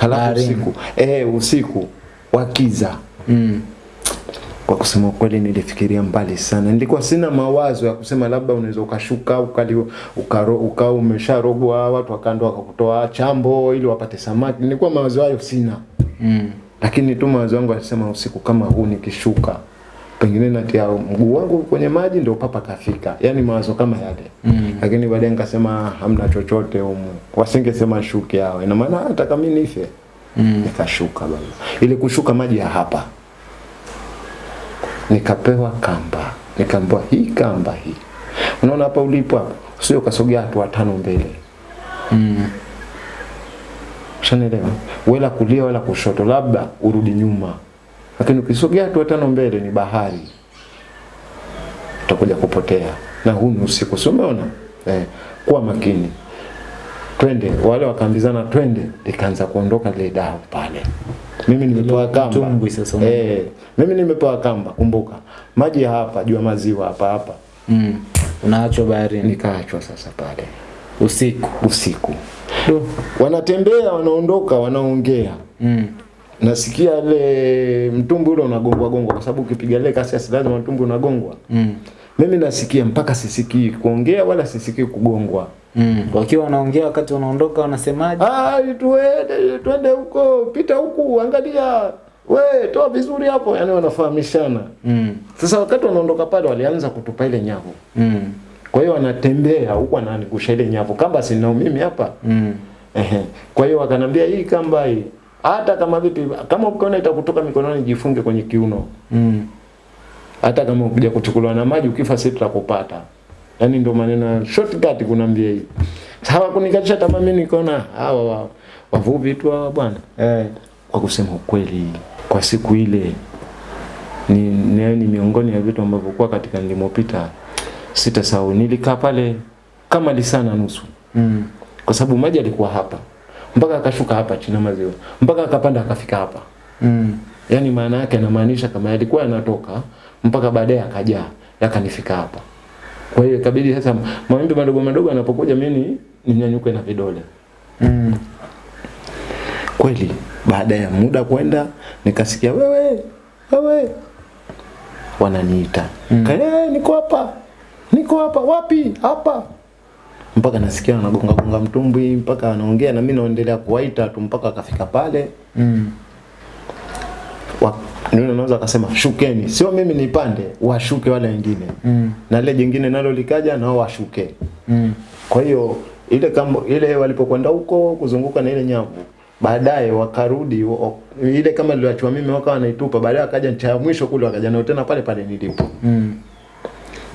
[SPEAKER 1] halafu
[SPEAKER 2] Baharini.
[SPEAKER 1] usiku eh, usiku wakiza
[SPEAKER 2] Mm.
[SPEAKER 1] Kwa kusema kweli nilifikiria mbali sana. Nilikuwa sina mawazo ya kusema labda unaweza ukashuka ukali ukaro, ukawa umesharogwa watu wakaenda wakakutoa chambo ili wapate samaki. Nilikuwa mawazo hayo sina.
[SPEAKER 2] Mm.
[SPEAKER 1] Lakini tu mawazo yangu alisema usiku kama huu nikishuka pengine natia mguu wangu kwenye maji ndio papa kafika. yani mawazo kama yale.
[SPEAKER 2] Mm.
[SPEAKER 1] Lakini baadaye nikasema hamna chochote humu. Wasingesema shuke hao. Ina maana hata kama mimi nife
[SPEAKER 2] Mm.
[SPEAKER 1] nikashuka baba. ili kushuka maji ya hapa. Nikapewa kamba. Nikaambiwa hii kamba hii. Unaona hapa ulipo hapa. Sio kasogea hatua tano mbele.
[SPEAKER 2] Mm.
[SPEAKER 1] Shanelewa, Wala kulia wala kushoto labda urudi nyuma. Lakini ukisogea hatua tano mbele ni bahari. Utakuja kupotea. Na huu ni usiku. si umeona? Eh, kuwa makini. Twende, wale wakaambizana twende, likaanza kuondoka lile dau pale. Mimi nimepewa kamba.
[SPEAKER 2] sasa.
[SPEAKER 1] Eh, mimi nimepewa kamba, kumbuka. Maji hapa, jua maziwa hapa hapa.
[SPEAKER 2] Mm. Unaachwa baharini
[SPEAKER 1] Nikaachwa sasa pale
[SPEAKER 2] usiku.
[SPEAKER 1] usiku. Do. Wanatembea, wanaondoka, wanaongea.
[SPEAKER 2] Mm.
[SPEAKER 1] Nasikia ile mtumbu ule unagongwa gongwa kwa sababu ukipiga ile kasi asi lazima mtumbu unagongwa.
[SPEAKER 2] Mm.
[SPEAKER 1] Mimi nasikia mpaka sisikii kuongea wala sisikii kugongwa.
[SPEAKER 2] Mm. Wakiwa wanaongea wakati wanaondoka wanasemaje?
[SPEAKER 1] Ah, tuende twende huko, pita huku, angalia. We, toa vizuri hapo, yani wanafahamishana.
[SPEAKER 2] Mm.
[SPEAKER 1] Sasa wakati wanaondoka pale walianza kutupa ile nyavu.
[SPEAKER 2] Mm.
[SPEAKER 1] Kwa hiyo wanatembea huku wananigusha ile nyavu. Kamba sinao mimi hapa.
[SPEAKER 2] Mm.
[SPEAKER 1] Ehe. Kwa hiyo wakanambia hii kamba hii hata kama vipi kama ukiona itakutoka mikononi jifunge kwenye kiuno.
[SPEAKER 2] Mm.
[SPEAKER 1] Hata kama ukija kuchukuliwa na maji ukifa sisi tutakupata. Yaani ndio maneno shortcut kunambia hii. Sawa kunikatisha tamaa mimi nikaona hawa wa- wavuvi tu hawa bwana.
[SPEAKER 2] Eh.
[SPEAKER 1] Kwa kusema ukweli kwa siku ile ni, ni, ni miongoni ya vitu ambavyo kwa katika nilimopita sitasahau. Nilikaa pale kama lisana nusu
[SPEAKER 2] Mm.
[SPEAKER 1] kwa sababu maji alikuwa hapa mpaka akashuka hapa chini maziwa mpaka akapanda akafika hapa.
[SPEAKER 2] Mm.
[SPEAKER 1] yani maana yake anamaanisha kama yalikuwa yanatoka mpaka baadaye akajaa yakanifika hapa. Kwa hiyo ikabidi sasa mawimbi madogo madogo yanapokuja mimi ninyanyuke na vidole.
[SPEAKER 2] Mm.
[SPEAKER 1] Kweli baada ya muda kwenda nikasikia wewe wewe wananiita.
[SPEAKER 2] Mm.
[SPEAKER 1] Niko hapa. Niko hapa wapi? Hapa. Mpaka nasikia anagonga gonga mtumbwi mpaka anaongea na mimi naendelea kuwaita tu mpaka akafika pale.
[SPEAKER 2] Mm.
[SPEAKER 1] ndio naweza akasema shukeni, sio mimi nipande, washuke wale wengine
[SPEAKER 2] Mm.
[SPEAKER 1] na lile jingine nalo likaja nao washuke.
[SPEAKER 2] Mm.
[SPEAKER 1] Kwa hiyo ile kama ile walipokwenda huko kuzunguka na ile nyavu baadaye wakarudi ile kama niliachwa mimi wakawa wanaitupa, baadaye wakaja ncha ya mwisho kule wakaja nao tena pale pale nilipo.
[SPEAKER 2] Mm.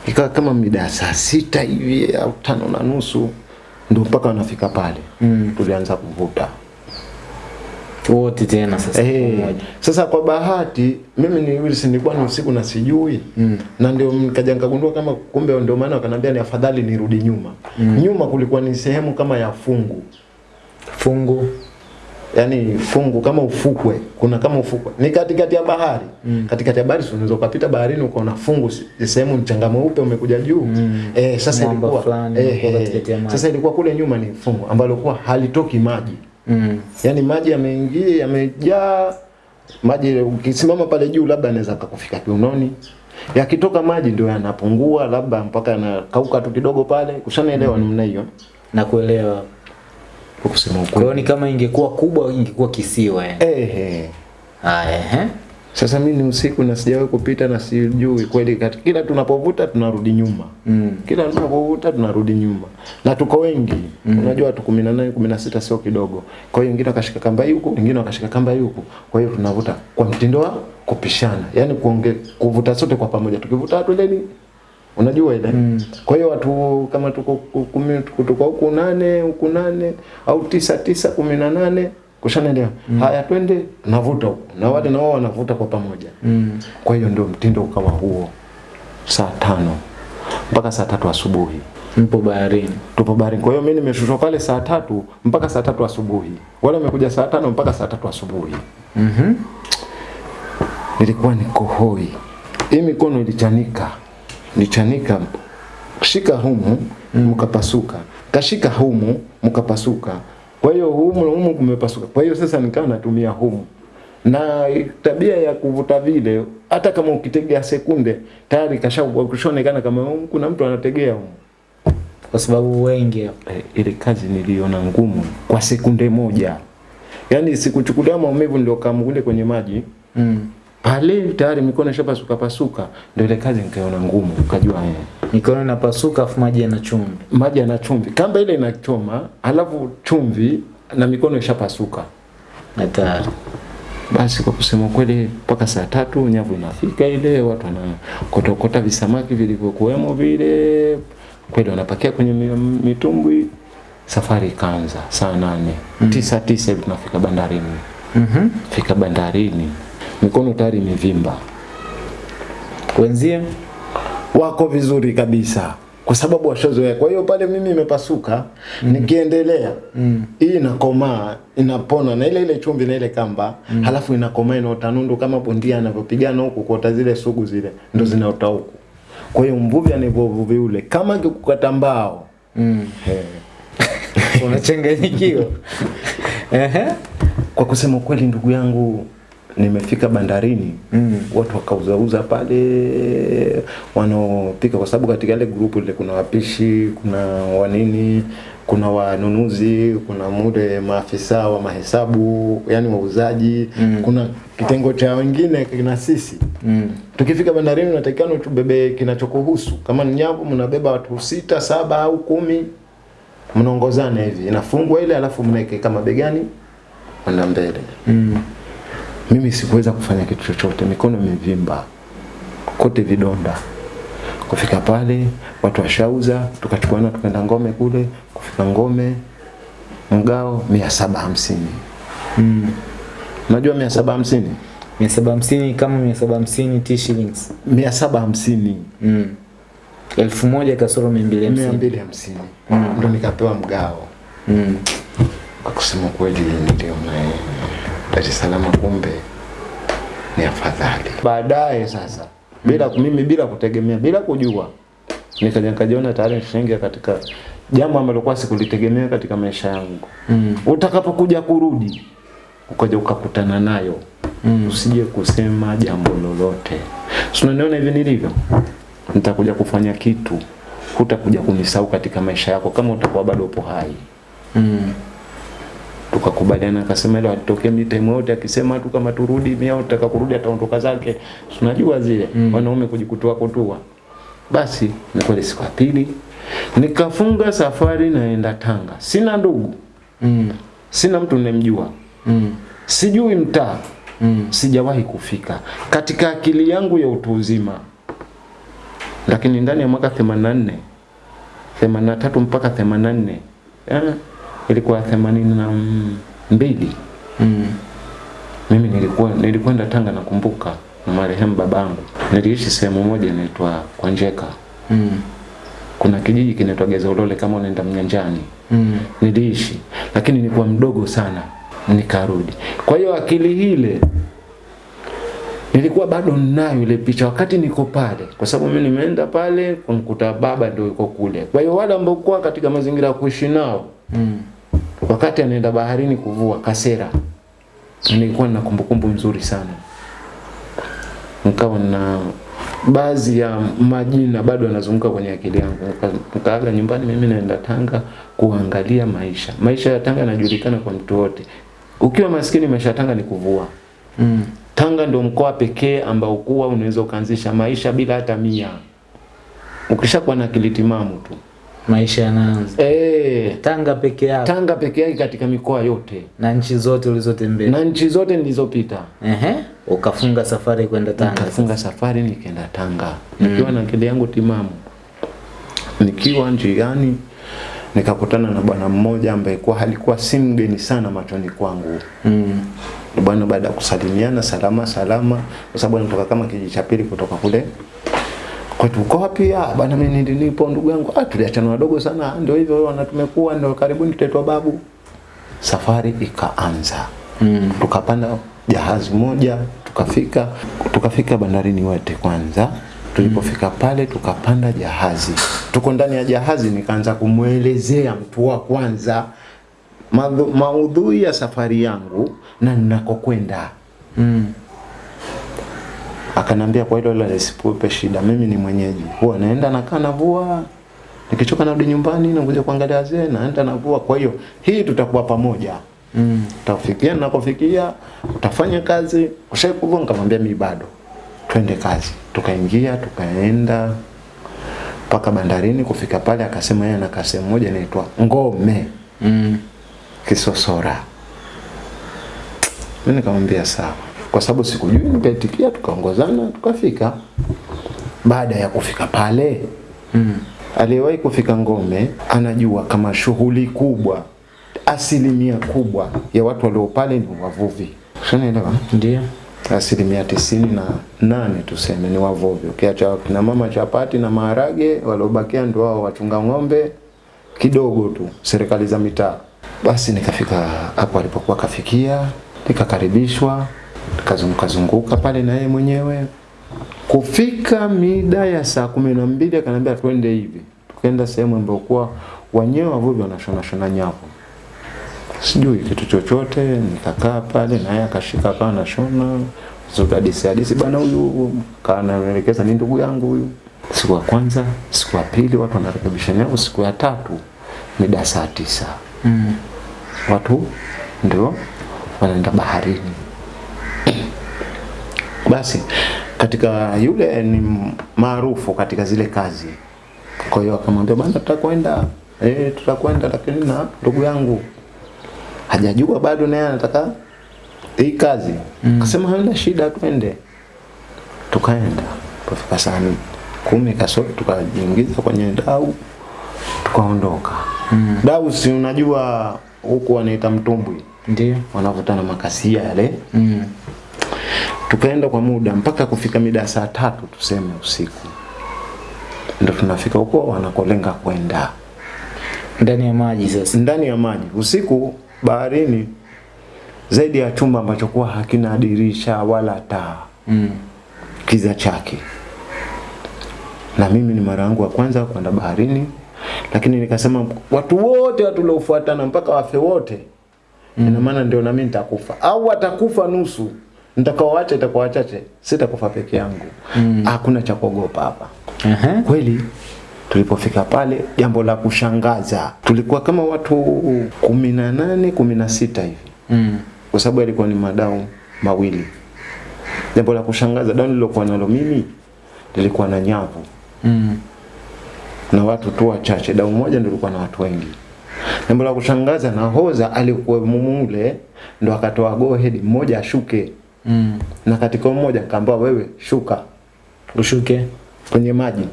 [SPEAKER 1] Ikawa kama mida ya saa sita hivi au tano na nusu ndo mpaka wanafika pale
[SPEAKER 2] Mm.
[SPEAKER 1] tulianza kuvuta.
[SPEAKER 2] Wote tena sasa
[SPEAKER 1] Eh, sasa kwa bahati mimi ni Wilson nilikuwa ni usiku na sijui
[SPEAKER 2] Mm.
[SPEAKER 1] na ndio nikaja nikagundua kama kumbe ndio maana wakanambia ni afadhali nirudi nyuma.
[SPEAKER 2] Mm.
[SPEAKER 1] Nyuma kulikuwa ni sehemu kama ya fungu.
[SPEAKER 2] Fungu.
[SPEAKER 1] Yaani fungu kama ufukwe, kuna kama ufukwe. Ni katikati ya bahari.
[SPEAKER 2] Mm.
[SPEAKER 1] Katikati ya bahari sio unaweza ukapita baharini ukaona fungu sehemu mchanga mweupe umekuja juu.
[SPEAKER 2] Mm.
[SPEAKER 1] Eh, sasa
[SPEAKER 2] Mwamba
[SPEAKER 1] ilikuwa
[SPEAKER 2] fulani
[SPEAKER 1] eh, eh, sasa ilikuwa kule nyuma ni fungu ambalo kwa halitoki maji.
[SPEAKER 2] Mm.
[SPEAKER 1] yani maji yameingia yamejaa maji ukisimama pale juu labda anaweza akakufika kiunoni. Yakitoka maji ndio yanapungua labda mpaka yanakauka tu kidogo pale. Ushanaelewa namna hiyo?
[SPEAKER 2] Na kuelewa.
[SPEAKER 1] Kwa kusema
[SPEAKER 2] Kwa
[SPEAKER 1] ukweli.
[SPEAKER 2] ni kama ingekuwa kubwa ingekuwa kisiwa yani.
[SPEAKER 1] Ehe.
[SPEAKER 2] Haya.
[SPEAKER 1] Sasa mimi ni usiku na sijawahi kupita na sijui kweli kati kila tunapovuta tunarudi nyuma.
[SPEAKER 2] Mm.
[SPEAKER 1] Kila tunapovuta tunarudi nyuma. Na tuko wengi. Mm. Unajua watu 18 16 sio kidogo. Kwa hiyo wengine wakashika kamba huku, wengine wakashika kamba huku. Kwa hiyo tunavuta kwa mtindo wa kupishana. Yaani kuonge, kuvuta sote kwa pamoja. Tukivuta twendeni Unajua ile?
[SPEAKER 2] Mm.
[SPEAKER 1] Kwa hiyo watu kama tuko ku- kumi kutoka huku nane, huku nane au tisa tisa kumi na nane kushanaelewa. Haya twende navuta huku. Na wale na wao wanavuta kwa pamoja.
[SPEAKER 2] Mm.
[SPEAKER 1] Kwa hiyo ndio mtindo ukawa huo. Saa tano mpaka saa tatu asubuhi
[SPEAKER 2] Mpo baharini.
[SPEAKER 1] tupo baharini. Kwa hiyo mimi nimeshushwa pale saa tatu mpaka saa tatu asubuhi. Wale wamekuja saa tano mpaka saa tatu asubuhi.
[SPEAKER 2] Mhm.
[SPEAKER 1] Nilikuwa niko hoi, hii mikono ilichanika, ilichanika, shika humu mkapasuka, kashika humu mkapasuka. Kwa hiyo humu humu kumepasuka. Kwa hiyo sasa nikawa natumia humu na tabia ya kuvuta vile, hata kama ukitegea sekunde tayari kashaonekana kama kuna mtu anategea humu.
[SPEAKER 2] Kwa sababu wengi.
[SPEAKER 1] Eh, ile kazi niliona ngumu kwa sekunde moja, yaani sikuchukulia maumivu ndio kamgule kwenye maji
[SPEAKER 2] Mm.
[SPEAKER 1] Pale tayari mikono ishapasuka pasuka, ndio ile kazi nikaiona ngumu, ukajua eh,
[SPEAKER 2] Mikono inapasuka afu maji yana chumvi.
[SPEAKER 1] maji yana chumvi, kamba ile inachoma, alafu chumvi na mikono ishapasuka.
[SPEAKER 2] Hatari.
[SPEAKER 1] Basi kwa kusema kweli, mpaka saa tatu nyavu inafika ile, watu wanakotokota visamaki vilivyokuwemo vile, kweli wanapakia kwenye mitumbwi. Safari ikaanza saa nane tisa tisa hivi tunafika bandarini.
[SPEAKER 2] Mhm.
[SPEAKER 1] Fika bandarini, mikono tayari imevimba.
[SPEAKER 2] Wenzie
[SPEAKER 1] wako vizuri kabisa kwa sababu washazoea. Kwa hiyo pale mimi imepasuka mm. nikiendelea
[SPEAKER 2] Mm.
[SPEAKER 1] hii inakomaa inapona na ile ile chumvi na ile kamba mm. halafu inakomaa inaota nundu kama bondia anavyopigana huku kuota zile sugu zile ndo zinaota huku. Kwa hiyo mvuvi anavyovuvi ule kama akikukata mbao
[SPEAKER 2] Mm. Unachanganyikiwa. Ehe.
[SPEAKER 1] kwa kusema kweli, ndugu yangu nimefika bandarini
[SPEAKER 2] Mm.
[SPEAKER 1] watu wakauzauza pale wanaopika kwa sababu katika ile grupu ile kuna wapishi kuna wanini kuna wanunuzi kuna mude maafisa wa mahesabu yani wauzaji
[SPEAKER 2] Mm.
[SPEAKER 1] kuna kitengo cha wengine kina sisi
[SPEAKER 2] Mm.
[SPEAKER 1] tukifika bandarini unatakiwa tubebe kinachokuhusu kama ni nyavu mnabeba watu sita saba au kumi mnaongozana hivi inafungwa ile alafu mnaeke kama begani kwenda mbele
[SPEAKER 2] Mm.
[SPEAKER 1] Mimi sikuweza kufanya kitu chochote, mikono imevimba kote vidonda. Kufika pale watu washauza, tukachukuana tukaenda ngome kule, kufika ngome mgao mia saba hamsini.
[SPEAKER 2] Mm.
[SPEAKER 1] Unajua mia saba hamsini?
[SPEAKER 2] mia saba hamsini kama mia saba hamsini T shillings.
[SPEAKER 1] Mia saba hamsini
[SPEAKER 2] Mm. elfu moja kasoro mia mbili
[SPEAKER 1] mia
[SPEAKER 2] hamsini.
[SPEAKER 1] mbili hamsini ndo nikapewa mgao.
[SPEAKER 2] Mm.
[SPEAKER 1] Kwa kusema kweli ndio Dar es Salaam kumbe ni afadhali. Baadaye sasa bila mimi bila kutegemea bila kujua nikaja nikajiona tayari nishaingia katika jambo ambalo kwa sikulitegemea katika maisha yangu.
[SPEAKER 2] Mm.
[SPEAKER 1] Utakapokuja kurudi ukaja ukakutana nayo
[SPEAKER 2] Mm.
[SPEAKER 1] usije kusema jambo lolote. Si unaniona hivi nilivyo? Nitakuja kufanya kitu hutakuja kunisahau katika maisha yako kama utakuwa bado upo hai
[SPEAKER 2] Mm.
[SPEAKER 1] Tukakubaliana akasema ile atoke mi time yote akisema tu kama turudi mimi au tutaka kurudi ataondoka zake unajua zile
[SPEAKER 2] Mm.
[SPEAKER 1] wanaume kujikutua kutua basi ni kweli siku ya pili nikafunga safari naenda Tanga sina ndugu
[SPEAKER 2] Mm.
[SPEAKER 1] sina mtu nimemjua
[SPEAKER 2] Mm.
[SPEAKER 1] sijui mtaa
[SPEAKER 2] Mm.
[SPEAKER 1] sijawahi kufika katika akili yangu ya utu uzima lakini ndani ya mwaka 84 83 mpaka 84 eh, ilikuwa 82
[SPEAKER 2] Mm.
[SPEAKER 1] mimi nilikuwa nilikwenda Tanga nakumbuka na marehemu babangu niliishi sehemu moja inaitwa Kwanjeka
[SPEAKER 2] Mm.
[SPEAKER 1] kuna kijiji kinaitwa Gezaulole kama unaenda Mnyanjani
[SPEAKER 2] Mm.
[SPEAKER 1] niliishi lakini nilikuwa mdogo sana nikarudi kwa hiyo akili ile nilikuwa bado ninayo ile picha wakati niko pale kwa sababu mimi nimeenda pale kumkuta baba ndio yuko kule kwa hiyo wale ambao kuwa katika mazingira ya kuishi nao
[SPEAKER 2] Mm.
[SPEAKER 1] Wakati anaenda baharini kuvua Kasera. Nilikuwa na kumbukumbu nzuri sana. Nikawa na baadhi ya majina bado yanazunguka kwenye akili yangu. Nika- nikaaga nyumbani mimi naenda Tanga kuangalia maisha. Maisha ya Tanga yanajulikana kwa mtu wote. Ukiwa maskini maisha ya Tanga ni kuvua.
[SPEAKER 2] Mm.
[SPEAKER 1] Tanga ndio mkoa pekee ambao kuwa unaweza ukaanzisha maisha bila hata mia. Ukishakuwa na akili timamu tu
[SPEAKER 2] Maisha yanaanza.
[SPEAKER 1] eh.
[SPEAKER 2] Tanga peke yako.
[SPEAKER 1] Tanga peke yake katika mikoa yote.
[SPEAKER 2] Na nchi zote ulizotembea.
[SPEAKER 1] na nchi zote nilizopita.
[SPEAKER 2] Ehe, ukafunga safari kwenda Tanga.
[SPEAKER 1] nikafunga safari nikaenda Tanga. Nikiwa na akili yangu timamu. Nikiwa njiani nikakutana na bwana mmoja ambaye kwa alikuwa si mgeni sana machoni kwangu.
[SPEAKER 2] Mm.
[SPEAKER 1] bwana baada ya kusalimiana salama salama. Kwa sababu anatoka kama kijiji cha pili kutoka kule kwetu uko wapi? Ah bwana mimi nilipo nipo ndugu yangu. Ah tuliachana wadogo sana. "Ah, ndio hivyo wanatumekuwa ndio karibuni tutaitwa babu. Safari ikaanza.
[SPEAKER 2] Mm.
[SPEAKER 1] tukapanda jahazi moja tukafika tukafika bandarini wote kwanza. Tulipofika pale tukapanda jahazi. Tuko ndani ya jahazi nikaanza kumwelezea mtu wa kwanza maudhui ya safari yangu na ninakokwenda.
[SPEAKER 2] Mm.
[SPEAKER 1] Akanambia kwa hilo la lisipupe shida mimi ni mwenyeji. Huwa naenda nakaa navua nikichoka narudi nyumbani nakuja kuangalia wazee naenda navua kwa hiyo hii tutakuwa pamoja.
[SPEAKER 2] Mm.
[SPEAKER 1] utafikia nakofikia utafanya kazi. Ushaikuvua nikamwambia mi bado. Twende kazi. Tukaingia tukaenda mpaka bandarini. Kufika pale akasema yeye ana kasehemu moja inaitwa ngome.
[SPEAKER 2] Mm.
[SPEAKER 1] kisosora. Mi nikamwambia sawa kwa sababu sikujui nikaitikia tukaongozana tukafika. Baada ya kufika pale
[SPEAKER 2] Mm.
[SPEAKER 1] aliyewahi kufika ngome anajua kama shughuli kubwa asilimia kubwa ya watu walio pale ni wavuvi. Shanaelewa
[SPEAKER 2] Ndio.
[SPEAKER 1] asilimia tisini na nane tuseme ni wavuvi. Ukiacha kina mama chapati na maharage waliobakia ndio wao wachunga ng'ombe kidogo tu serikali za mitaa. Basi nikafika hapo alipokuwa kafikia nikakaribishwa nikazunguka zunguka pale na yeye mwenyewe. Kufika mida ya saa kumi na mbili akaniambia twende hivi. Tukaenda sehemu ambayo kuwa wenyewe wavuvi wanashona shona nyavu. Sijui kitu chochote nikakaa pale naye akashika akawa nashona hadisi hadisi bana huyu kanaelekeza ni ndugu yangu huyu. Siku ya kwanza siku ya pili watu wanarekebisha nyavu. Siku ya tatu mida saa tisa.
[SPEAKER 2] Mm.
[SPEAKER 1] watu ndio wanaenda baharini basi katika yule ni maarufu katika zile kazi kwa hiyo akamwambia bana tutakwenda eh tutakwenda lakini na ndugu yangu hajajua bado naye anataka hii kazi akasema hamna shida twende tukaenda kufika saa kumi kasoro tukajiingiza kwenye dau tukaondoka. Mm. Dau si unajua huku wanaita mtumbwi,
[SPEAKER 2] Ndio.
[SPEAKER 1] wanavutana makasia yale.
[SPEAKER 2] Mm.
[SPEAKER 1] Tukaenda kwa muda mpaka kufika mida saa tatu tuseme usiku, ndo tunafika huko wanakolenga kwenda
[SPEAKER 2] Ndani ya maji sasa.
[SPEAKER 1] ndani ya maji usiku baharini, zaidi ya chumba ambacho kuwa hakina dirisha wala taa
[SPEAKER 2] Mm.
[SPEAKER 1] kiza chake. Na mimi ni mara yangu ya kwanza kwenda baharini, lakini nikasema watu wote watu waliofuatana mpaka wafe wote, mm. ina maana ndio nami nitakufa au watakufa nusu, nitakaoacha itakuwa wachache, sitakufa peke yangu. Mm. Hakuna cha kuogopa hapa.
[SPEAKER 2] Uh -huh.
[SPEAKER 1] Kweli tulipofika pale, jambo la kushangaza, tulikuwa kama watu kumi na nane kumi na sita hivi
[SPEAKER 2] Mm.
[SPEAKER 1] kwa sababu yalikuwa ni madau mawili. Jambo la kushangaza, dau nililokuwa nalo mimi lilikuwa na nyavu
[SPEAKER 2] Mm.
[SPEAKER 1] na watu tu wachache, dau moja ndio lilikuwa na watu wengi. Jambo la kushangaza, nahodha alikuwa mumule ndo akatoa go ahead, mmoja ashuke,
[SPEAKER 2] Mm.
[SPEAKER 1] na katika mmoja nikaambiwa wewe shuka
[SPEAKER 2] Ushuke.
[SPEAKER 1] kwenye maji,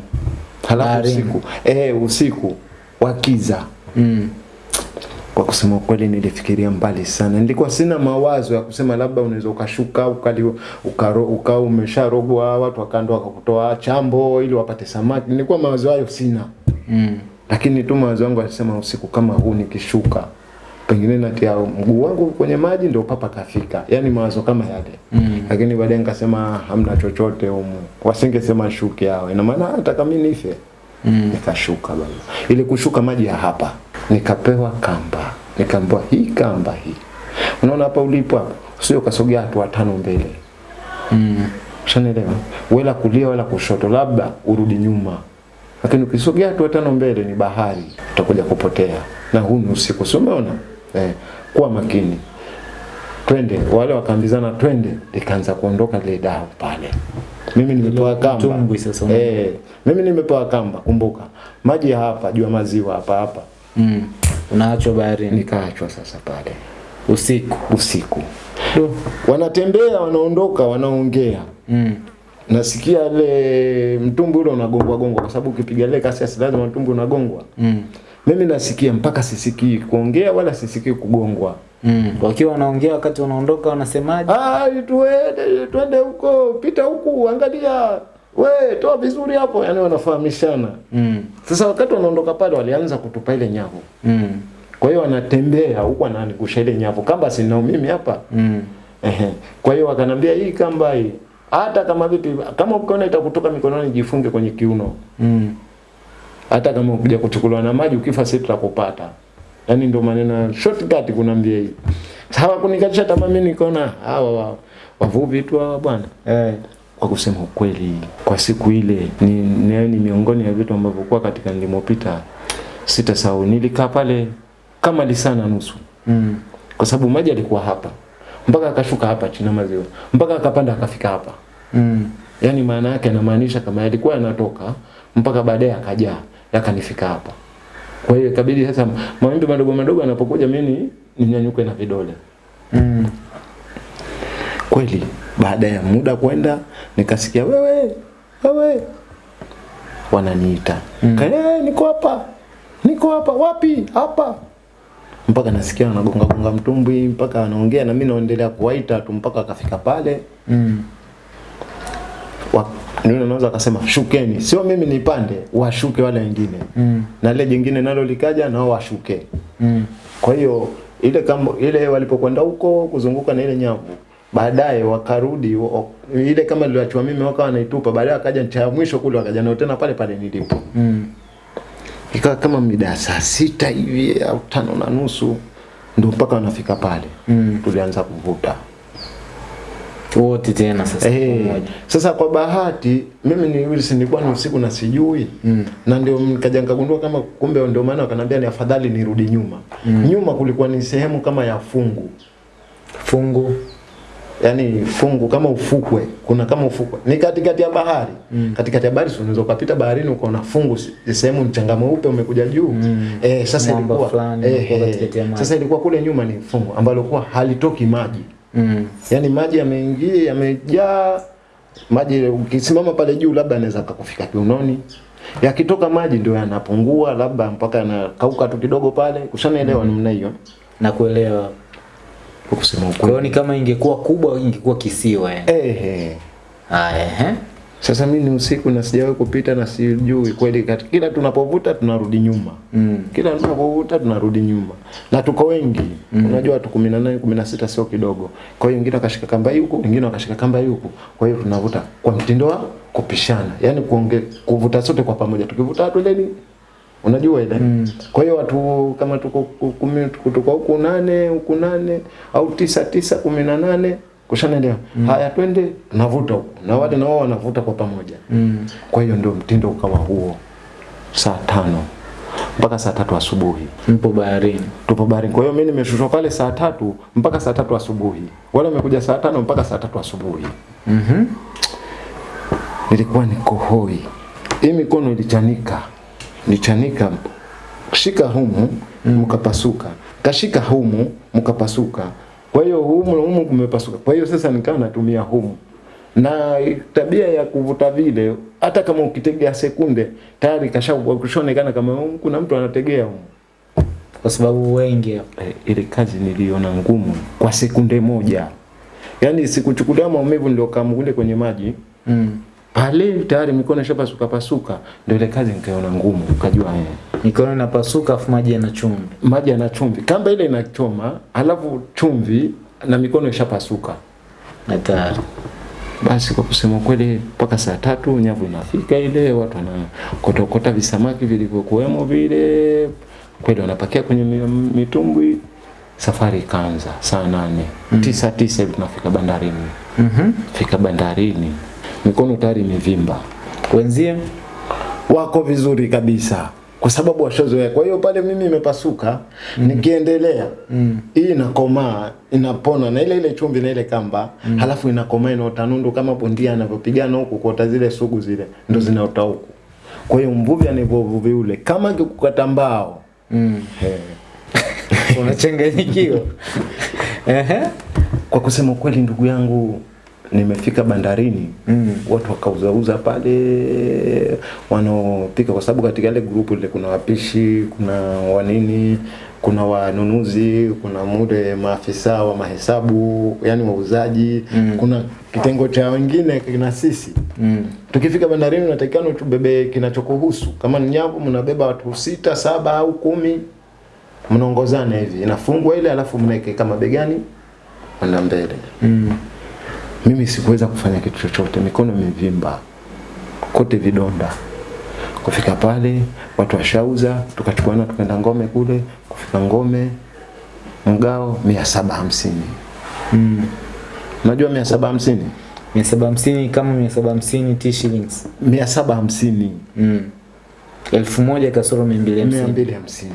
[SPEAKER 1] halafu usiku eh, usiku wakiza
[SPEAKER 2] Mm.
[SPEAKER 1] Kwa kusema kweli nilifikiria mbali sana. Nilikuwa sina mawazo ya kusema labda unaweza ukashuka ukali umesha ukawa umesharogwa watu wakando wakakutoa chambo ili wapate samaki. Nilikuwa mawazo hayo sina.
[SPEAKER 2] Mm.
[SPEAKER 1] Lakini tu mawazo yangu alisema usiku kama huu nikishuka pengine natia mguu wangu kwenye maji ndio papa kafika. yani mawazo kama yale.
[SPEAKER 2] Mm.
[SPEAKER 1] Lakini baadaye nikasema hamna chochote humu. Wasingesema shuke hao. Ina maana hata kama nife
[SPEAKER 2] Mm.
[SPEAKER 1] nikashuka baba. Ili kushuka maji ya hapa, nikapewa kamba, nikaambiwa hii kamba hii, unaona hapa ulipo hapa, sio kasogea hatua tano mbele,
[SPEAKER 2] Mm.
[SPEAKER 1] ushanielewa? Wala kulia wala kushoto, labda urudi nyuma, lakini ukisogea hatua tano mbele ni bahari, utakuja kupotea, na huu ni usiku, si umeona? Eh, kuwa makini twende. Wale wakaambizana twende, likaanza kuondoka lile dau pale. Mimi nimepewa kamba eh, mimi nimepewa kamba. Kumbuka maji ya hapa jua maziwa hapa hapa,
[SPEAKER 2] Mm. Unaachwa bahari
[SPEAKER 1] nikaachwa sasa pale
[SPEAKER 2] usiku.
[SPEAKER 1] usiku, Do. wanatembea wanaondoka, wanaongea
[SPEAKER 2] Mm.
[SPEAKER 1] nasikia ile mtumbu ule unagongwa gongwa, kwa sababu ukipiga ile kasi asi lazima mtumbu unagongwa.
[SPEAKER 2] Mm.
[SPEAKER 1] Mimi nasikia mpaka sisikii kuongea wala sisikii kugongwa.
[SPEAKER 2] Mm. Wakiwa wanaongea wakati wanaondoka wanasemaje?
[SPEAKER 1] Ah, tuende twende huko, pita huku, angalia we, toa vizuri hapo, yani wanafahamishana.
[SPEAKER 2] Mm.
[SPEAKER 1] Sasa wakati wanaondoka pale, walianza kutupa ile nyavu,
[SPEAKER 2] Mm.
[SPEAKER 1] kwa hiyo wanatembea huku wananigusha ile nyavu, kamba sinao mimi hapa
[SPEAKER 2] Mm.
[SPEAKER 1] Ehe. Kwa hiyo wakanambia hii kamba hii hata kama vipi, kama ukiona itakutoka mikononi, jifunge kwenye kiuno.
[SPEAKER 2] Mm.
[SPEAKER 1] Hata kama ukija kuchukuliwa na maji, ukifa sisi tutakupata. yani ndio maneno shortcut kunambia hii. Sawa kunikatisha tamaa, mimi nikaona hawa wavuvi tu hawa bwana.
[SPEAKER 2] Eh.
[SPEAKER 1] Kwa kusema ukweli, kwa siku ile ni, ni, ni miongoni ya vitu ambavyo kwa katika nilimopita sitasahau. Nilikaa pale kama lisaa na nusu
[SPEAKER 2] Mm.
[SPEAKER 1] kwa sababu maji alikuwa hapa mpaka akashuka hapa chini maziwa mpaka akapanda akafika hapa.
[SPEAKER 2] Mm.
[SPEAKER 1] yani maana yake anamaanisha kama yalikuwa yanatoka mpaka baadaye akajaa yakanifika hapa. Kwa hiyo ikabidi sasa mawimbi madogo madogo yanapokuja mimi ninyanyuke na vidole.
[SPEAKER 2] Mm.
[SPEAKER 1] Kweli baada ya muda kwenda nikasikia wewe wewe wananiita.
[SPEAKER 2] Mm.
[SPEAKER 1] Kale niko hapa. Niko hapa wapi? Hapa. Mpaka nasikia wanagonga gonga mtumbwi mpaka anaongea na mimi naendelea kuwaita tu mpaka akafika pale.
[SPEAKER 2] Mm.
[SPEAKER 1] wa- ndio unaweza akasema shukeni, sio mimi nipande, washuke wale wengine
[SPEAKER 2] Mm.
[SPEAKER 1] na ile jingine nalo likaja nao washuke.
[SPEAKER 2] Mm.
[SPEAKER 1] Kwa hiyo ile kama ile walipokwenda huko kuzunguka na ile nyavu, baadaye wakarudi ile kama niliachwa mimi wakawa wanaitupa, baadaye wakaja ncha ya mwisho kule wakaja nao tena pale pale nilipo.
[SPEAKER 2] Mm.
[SPEAKER 1] Ikawa kama mida saa sita hivi au tano na nusu ndio mpaka wanafika pale.
[SPEAKER 2] Mm.
[SPEAKER 1] Tulianza kuvuta.
[SPEAKER 2] Wote tena sasa hey.
[SPEAKER 1] sasa kwa bahati mimi ni Wilson nilikuwa ni usiku na sijui
[SPEAKER 2] Mm.
[SPEAKER 1] na ndio nikaja nikagundua kama kumbe ndio maana wakanambia ni afadhali nirudi nyuma.
[SPEAKER 2] Mm.
[SPEAKER 1] Nyuma kulikuwa ni sehemu kama ya fungu,
[SPEAKER 2] Fungu.
[SPEAKER 1] yani fungu kama ufukwe, kuna kama ufukwe ni katikati ya bahari
[SPEAKER 2] Mm.
[SPEAKER 1] katikati ya bahari, unaweza ukapita baharini ukaona fungu, sehemu mchanga mweupe umekuja juu
[SPEAKER 2] Mm.
[SPEAKER 1] eh, sasa
[SPEAKER 2] Mwamba
[SPEAKER 1] ilikuwa eh, eh, sasa ilikuwa kule nyuma ni fungu ambalo kwa halitoki maji
[SPEAKER 2] Mm.
[SPEAKER 1] Yaani maji yameingia yamejaa. Maji ukisimama pale juu labda anaweza akakufika kiunoni yakitoka maji ndio yanapungua labda mpaka yanakauka tu kidogo pale. Ushanaelewa namna hiyo?
[SPEAKER 2] Na kuelewa
[SPEAKER 1] kwa kusema
[SPEAKER 2] kwa hiyo ni kama ingekuwa kubwa ingekuwa kisiwa yani.
[SPEAKER 1] Ehe.
[SPEAKER 2] Ah, ehe
[SPEAKER 1] sasa mimi ni usiku na sijawahi kupita na sijui kweli kati. Kila tunapovuta tunarudi nyuma.
[SPEAKER 2] Mm.
[SPEAKER 1] kila tunapovuta tunarudi nyuma. Na tuko wengi. Mm. unajua watu 18 16 sio kidogo. Kwa hiyo wengine wakashika kamba huku wengine wakashika kamba huku kwa hiyo tunavuta kwa mtindo wa kupishana. Yani kuonge, kuvuta sote kwa pamoja. Tukivuta twendeni unajua ile? Mm. kwa hiyo watu kama tuko ku- kumi tuko huku nane huku nane au tisa tisa kumi na nane kushanaelewa mm. haya twende navuta huko. na wale na wao wanavuta kwa pamoja
[SPEAKER 2] Mm.
[SPEAKER 1] kwa hiyo ndio mtindo ukawa huo saa tano mpaka saa tatu asubuhi
[SPEAKER 2] mpo baharini
[SPEAKER 1] tupo baharini. Kwa hiyo mimi nimeshushwa pale saa tatu mpaka saa tatu asubuhi, wale wamekuja saa tano mpaka saa tatu asubuhi.
[SPEAKER 2] mhm
[SPEAKER 1] Nilikuwa niko hoi, hii mikono ilichanika, nilichanika, shika humu mkapasuka, kashika humu mkapasuka. Kwa hiyo humu humu kumepasuka. Kwa hiyo sasa nikawa natumia humu na tabia ya kuvuta vile, hata kama ukitegea sekunde tayari kashaonekana kama kuna mtu anategea humu.
[SPEAKER 2] kwa sababu wengi
[SPEAKER 1] e, ile kazi niliona ngumu kwa sekunde moja. yani sikuchukulia maumivu niliokaa kule kwenye maji
[SPEAKER 2] mm.
[SPEAKER 1] Pale tayari mikono ishapasuka pasuka, ndio ile kazi nikaona ngumu, ukajua eh,
[SPEAKER 2] mikono inapasuka afu maji yana chumvi
[SPEAKER 1] maji yana chumvi, kamba ile inachoma, alafu chumvi na mikono ishapasuka.
[SPEAKER 2] hatari
[SPEAKER 1] Basi kwa kusema kweli, mpaka saa tatu nyavu inafika ile, watu wanakotokota visamaki vilivyokuwemo vile, kweli wanapakia kwenye mitumbwi. Safari ikaanza saa nane mm. tisa tisa hivi tunafika bandarini.
[SPEAKER 2] mm -hmm.
[SPEAKER 1] Fika bandarini, mikono tayari imevimba,
[SPEAKER 2] wenzie
[SPEAKER 1] wako vizuri kabisa kwa sababu washazoea. Kwa hiyo pale mimi imepasuka mm. nikiendelea mm. hii inakomaa inapona na ile ile chumvi na ile kamba mm. halafu inakomaa inaota nundu kama bondia anavyopigana huku kuota zile sugu zile ndo zinaota huku. Kwa hiyo mvuvi anavyovuvi ule kama akikukata mbao
[SPEAKER 2] mm. unachanganyikiwa ehe
[SPEAKER 1] kwa kusema kweli, ndugu yangu nimefika bandarini mm. watu wakauzauza pale wanaopika kwa sababu katika ile grupu ile kuna wapishi kuna wanini kuna wanunuzi kuna mule maafisa wa mahesabu yani wauzaji mm. kuna kitengo cha wengine kina sisi
[SPEAKER 2] mm.
[SPEAKER 1] tukifika bandarini unatakikana tubebe kinachokuhusu kama ni nyavu mnabeba watu sita saba au kumi mnaongozana hivi inafungwa ile alafu mnaeke kama begani kwenda mbele
[SPEAKER 2] mm.
[SPEAKER 1] Mimi sikuweza kufanya kitu chochote, mikono imevimba kote vidonda. Kufika pale watu washauza, tukachukuana tukaenda ngome kule. Kufika ngome mgao mia saba hamsini.
[SPEAKER 2] mm.
[SPEAKER 1] Unajua mia saba hamsini?
[SPEAKER 2] mia saba hamsini kama mia saba hamsini t shillings
[SPEAKER 1] mia saba hamsini
[SPEAKER 2] mm. elfu moja kasoro mia mbili
[SPEAKER 1] mia
[SPEAKER 2] hamsini
[SPEAKER 1] mbili hamsini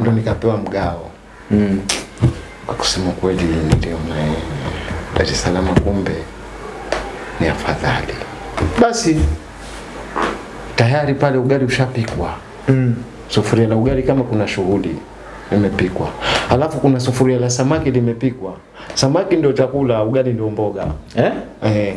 [SPEAKER 1] ndo nikapewa mgao.
[SPEAKER 2] mm.
[SPEAKER 1] Kwa kusema kweli, ndio eh, Dar es Salaam kumbe ni afadhali. Basi tayari pale ugali ushapikwa
[SPEAKER 2] mm.
[SPEAKER 1] sufuria la ugali kama kuna shughuli imepikwa alafu kuna sufuria la samaki limepikwa. Samaki ndio chakula, ugali ndio mboga.
[SPEAKER 2] eh?
[SPEAKER 1] Eh,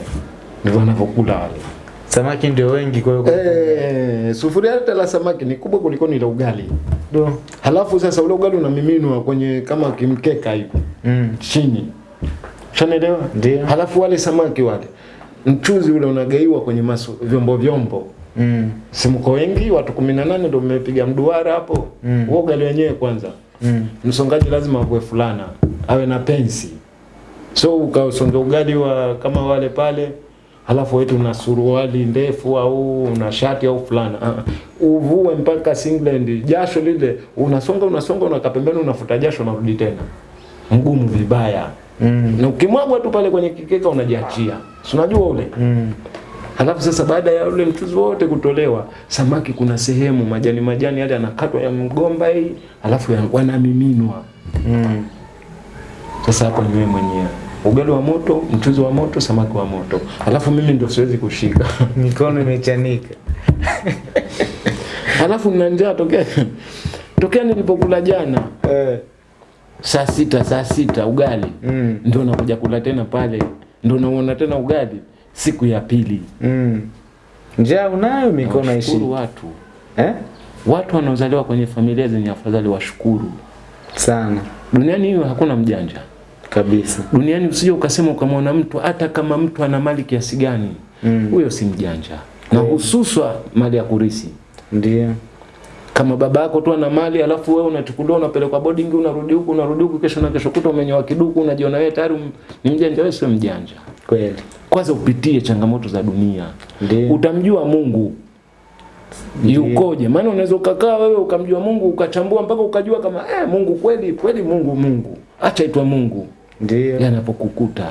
[SPEAKER 1] ndivyo wanavyokula wale.
[SPEAKER 2] samaki ndio wengi kwa hiyo
[SPEAKER 1] Eh, sufuria hata la samaki ni kubwa kuliko ni la ugali.
[SPEAKER 2] Ndio.
[SPEAKER 1] Halafu sasa ule ugali unamiminwa kwenye kama kimkeka hivi
[SPEAKER 2] mm.
[SPEAKER 1] chini. Shanaelewa?
[SPEAKER 2] Ndio.
[SPEAKER 1] Halafu wale samaki wale mchuzi ule unagaiwa kwenye masu, vyombo vyombo
[SPEAKER 2] mm.
[SPEAKER 1] si mko wengi watu 18 ndio mmepiga mduara hapo
[SPEAKER 2] Mm.
[SPEAKER 1] Uoga ugali wenyewe kwanza
[SPEAKER 2] mm.
[SPEAKER 1] msongaji lazima awe fulana awe na pensi so ukaosonga ugali wa kama wale pale halafu wetu una suruali ndefu au una shati au fulana uh, uvue mpaka singlet jasho lile unasonga unasonga unakapembeni unafuta jasho unarudi tena mgumu vibaya
[SPEAKER 2] mm.
[SPEAKER 1] na ukimwagwa tu pale kwenye kikeka unajiachia si unajua ule
[SPEAKER 2] mm.
[SPEAKER 1] Halafu sasa baada ya ule mchuzi wote kutolewa, samaki kuna sehemu majani majani yale yanakatwa ya mgomba hii, alafu yanamiminwa wanamiminwa.
[SPEAKER 2] mm.
[SPEAKER 1] Sasa hapo ni wewe mwenyewe. Ugali wa moto, mchuzi wa moto, samaki wa moto. alafu mimi ndio siwezi kushika.
[SPEAKER 2] mikono imechanika
[SPEAKER 1] Halafu mna njaa tokea tokea nilipokula jana
[SPEAKER 2] eh.
[SPEAKER 1] Saa sita saa sita ugali
[SPEAKER 2] mm.
[SPEAKER 1] ndio nakuja kula tena pale, ndio naona tena ugali
[SPEAKER 3] siku ya pili.
[SPEAKER 2] Mm. Njaa unayo mikono ishi.
[SPEAKER 3] Watu.
[SPEAKER 2] Eh?
[SPEAKER 3] Watu wanaozaliwa kwenye familia zenye afadhali washukuru.
[SPEAKER 2] Sana
[SPEAKER 3] Duniani hiyo hakuna mjanja.
[SPEAKER 2] kabisa.
[SPEAKER 3] Duniani usije ukasema ukamwona mtu hata kama mtu ana mali kiasi gani, huyo
[SPEAKER 2] Mm.
[SPEAKER 3] huyo si mjanja. Na hususwa mali ya kurisi.
[SPEAKER 2] Ndio.
[SPEAKER 3] Kama baba yako tu ana mali alafu wewe unachukuliwa unapelekwa boarding unarudi huku unarudi huku kesho na kesho kuta umenyoa kiduku unajiona wewe tayari ni mjanja wewe sio mjanja.
[SPEAKER 2] Kweli.
[SPEAKER 3] Kwanza upitie changamoto za dunia.
[SPEAKER 2] Ndio.
[SPEAKER 3] Utamjua Mungu yukoje. Maana unaweza ukakaa wewe ukamjua Mungu ukachambua mpaka ukajua kama eh, Mungu kweli kweli Mungu Mungu. Acha itwa Mungu.
[SPEAKER 2] Ndio.
[SPEAKER 3] Yanapokukuta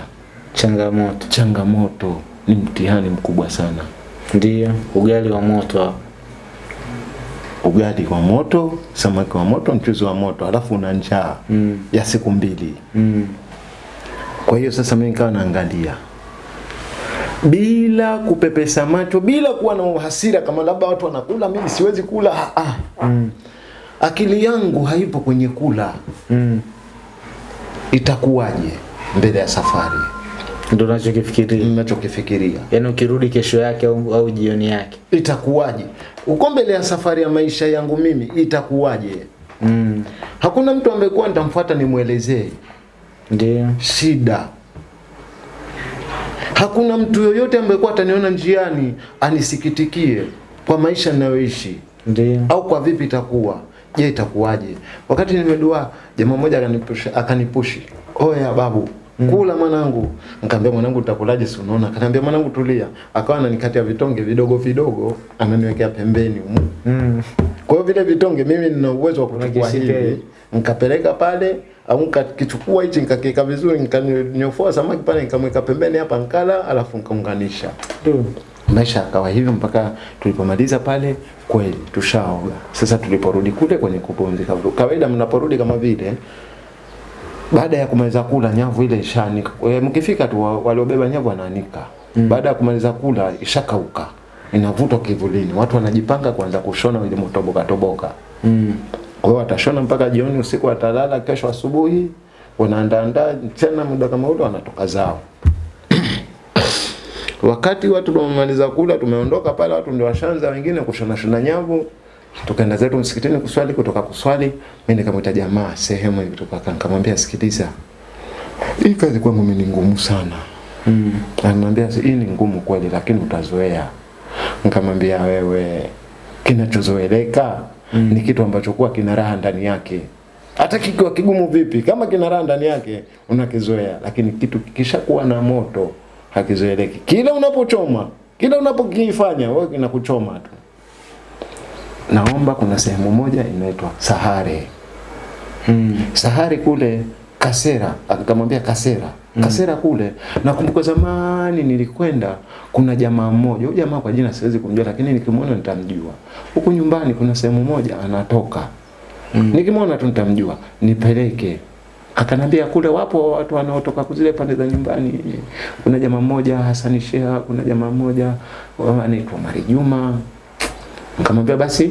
[SPEAKER 2] Changamoto.
[SPEAKER 3] changamoto ni mtihani mkubwa sana.
[SPEAKER 2] Ndio. Ugali wa moto hapo.
[SPEAKER 1] Ugali wa moto, samaki wa moto, mchuzi wa moto, alafu una njaa
[SPEAKER 2] Mm.
[SPEAKER 1] ya siku mbili.
[SPEAKER 2] Mm.
[SPEAKER 1] Kwa hiyo sasa mimi nikawa naangalia bila kupepesa macho, bila kuwa na uhasira kama labda watu wanakula, mimi siwezi kula. Ah, ah.
[SPEAKER 2] Mm.
[SPEAKER 1] Akili yangu haipo kwenye kula,
[SPEAKER 2] Mm.
[SPEAKER 1] itakuwaje mbele ya safari,
[SPEAKER 2] Ndio unachokifikiria.
[SPEAKER 1] ninachokifikiria
[SPEAKER 2] Yaani ukirudi kesho yake au, au jioni yake.
[SPEAKER 1] itakuwaje uko mbele ya safari ya maisha yangu mimi, itakuwaje?
[SPEAKER 2] Mm.
[SPEAKER 1] Hakuna mtu ambaye kuwa nitamfuata nimwelezee
[SPEAKER 2] Ndio.
[SPEAKER 1] shida. Hakuna mtu yoyote ambaye kuwa ataniona njiani anisikitikie kwa maisha ninayoishi
[SPEAKER 2] Ndio.
[SPEAKER 1] au kwa vipi itakuwa. Je, itakuwaje? Wakati nimedua, jamaa mmoja akanipushi, akanipushi. Oya babu, kula mwanangu. Nikamwambia mwanangu utakulaje si unaona? Akaniambia mwanangu tulia. Akawa ananikatia vitonge vidogo vidogo, ananiwekea pembeni.
[SPEAKER 2] Mm.
[SPEAKER 1] Kwa hiyo vile vitonge mimi nina uwezo wa kuchukua hivi,
[SPEAKER 2] hivi.
[SPEAKER 1] nikapeleka pale au nikakichukua hichi nikakiweka vizuri, nikanyofoa samaki pale nikamweka pembeni hapa nkala, alafu nikaunganisha.
[SPEAKER 2] mm
[SPEAKER 1] Maisha yakawa hivyo mpaka tulipomaliza pale, kweli tushaoga. Sasa tuliporudi kule kwenye kupumzika, kawaida mnaporudi kama vile baada ya kumaliza kula nyavu ile ishaanika. E, mkifika tu wa- waliobeba nyavu wanaanika. Mm. Baada ya kumaliza kula ishakauka. Inavutwa kivulini. Watu wanajipanga kuanza kushona ile motoboka toboka.
[SPEAKER 2] Mm.
[SPEAKER 1] Kwa hiyo watashona mpaka jioni, usiku watalala, kesho asubuhi wanaandaandaa tena, muda kama ule wanatoka zao. Wakati watu tumemaliza kula, tumeondoka pale, watu ndio washanza wengine kushona shona nyavu. Tukaenda zetu msikitini kuswali, kutoka kuswali mimi nikamwita jamaa sehemu nilitoka, nikamwambia, sikiliza, hii kazi kwangu mimi ni ngumu sana.
[SPEAKER 2] Mm.
[SPEAKER 1] Ananiambia hii ni ngumu kweli, lakini utazoea. Nikamwambia wewe, kinachozoeleka mm. ni kitu ambacho kuwa kina raha ndani yake. Hata kikiwa kigumu vipi, kama kina raha ndani yake unakizoea, lakini kitu kishakuwa na moto hakizoeleki. Kila unapochoma, kila unapokifanya wewe kinakuchoma tu. Naomba kuna sehemu moja inaitwa Sahare.
[SPEAKER 2] Mm.
[SPEAKER 1] Sahare kule Kasera, akamwambia Kasera. Kasera kule nakumbuka zamani nilikwenda, kuna jamaa mmoja, huyo jamaa kwa jina siwezi kumjua, lakini nikimwona nitamjua. Huku nyumbani kuna sehemu moja anatoka,
[SPEAKER 2] Mm.
[SPEAKER 1] nikimwona tu nitamjua, nipeleke. Akanambia kule wapo watu wanaotoka kuzile pande za nyumbani. Kuna jamaa mmoja Hassan Sheha, kuna jamaa mmoja anaitwa Mari Juma. Nikamwambia basi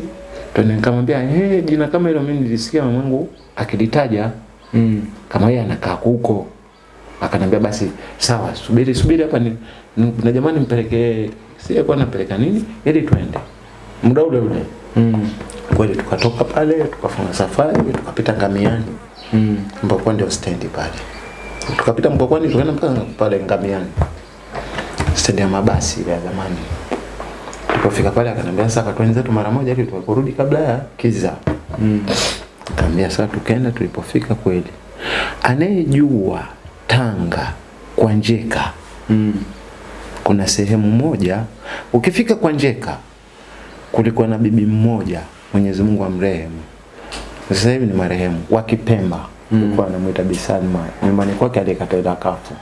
[SPEAKER 1] twende, nikamwambia eh, jina kama hilo mimi nilisikia mamangu akilitaja
[SPEAKER 2] Mm.
[SPEAKER 1] kama yeye anakaa huko. Akanambia basi sawa, subiri subiri hapa ni, na jamani mpeleke si kwa anapeleka nini ili twende. Muda ule ule.
[SPEAKER 2] Mm.
[SPEAKER 1] Kweli tukatoka pale tukafunga safari tukapita Ngamiani
[SPEAKER 2] Mm.
[SPEAKER 1] ambapo ndio stendi pale. Tukapita Mkokwani tukaenda mpaka pale Ngamiani. Stendi ya mabasi ya zamani. Tulipofika pale akanambia sasa katwende zetu mara moja ili tukurudi kabla ya kiza.
[SPEAKER 2] Mm.
[SPEAKER 1] Kaambia sasa tukaenda tulipofika kweli. Anayejua Tanga kwa Njeka
[SPEAKER 2] Mm.
[SPEAKER 1] kuna sehemu moja ukifika kwa Njeka kulikuwa na bibi mmoja Mwenyezi Mungu amrehemu. Sasa hivi ni marehemu wa Kipemba.
[SPEAKER 2] Mm.
[SPEAKER 1] Alikuwa anamuita Bi Salma. Nyumbani kwake alikata kafu.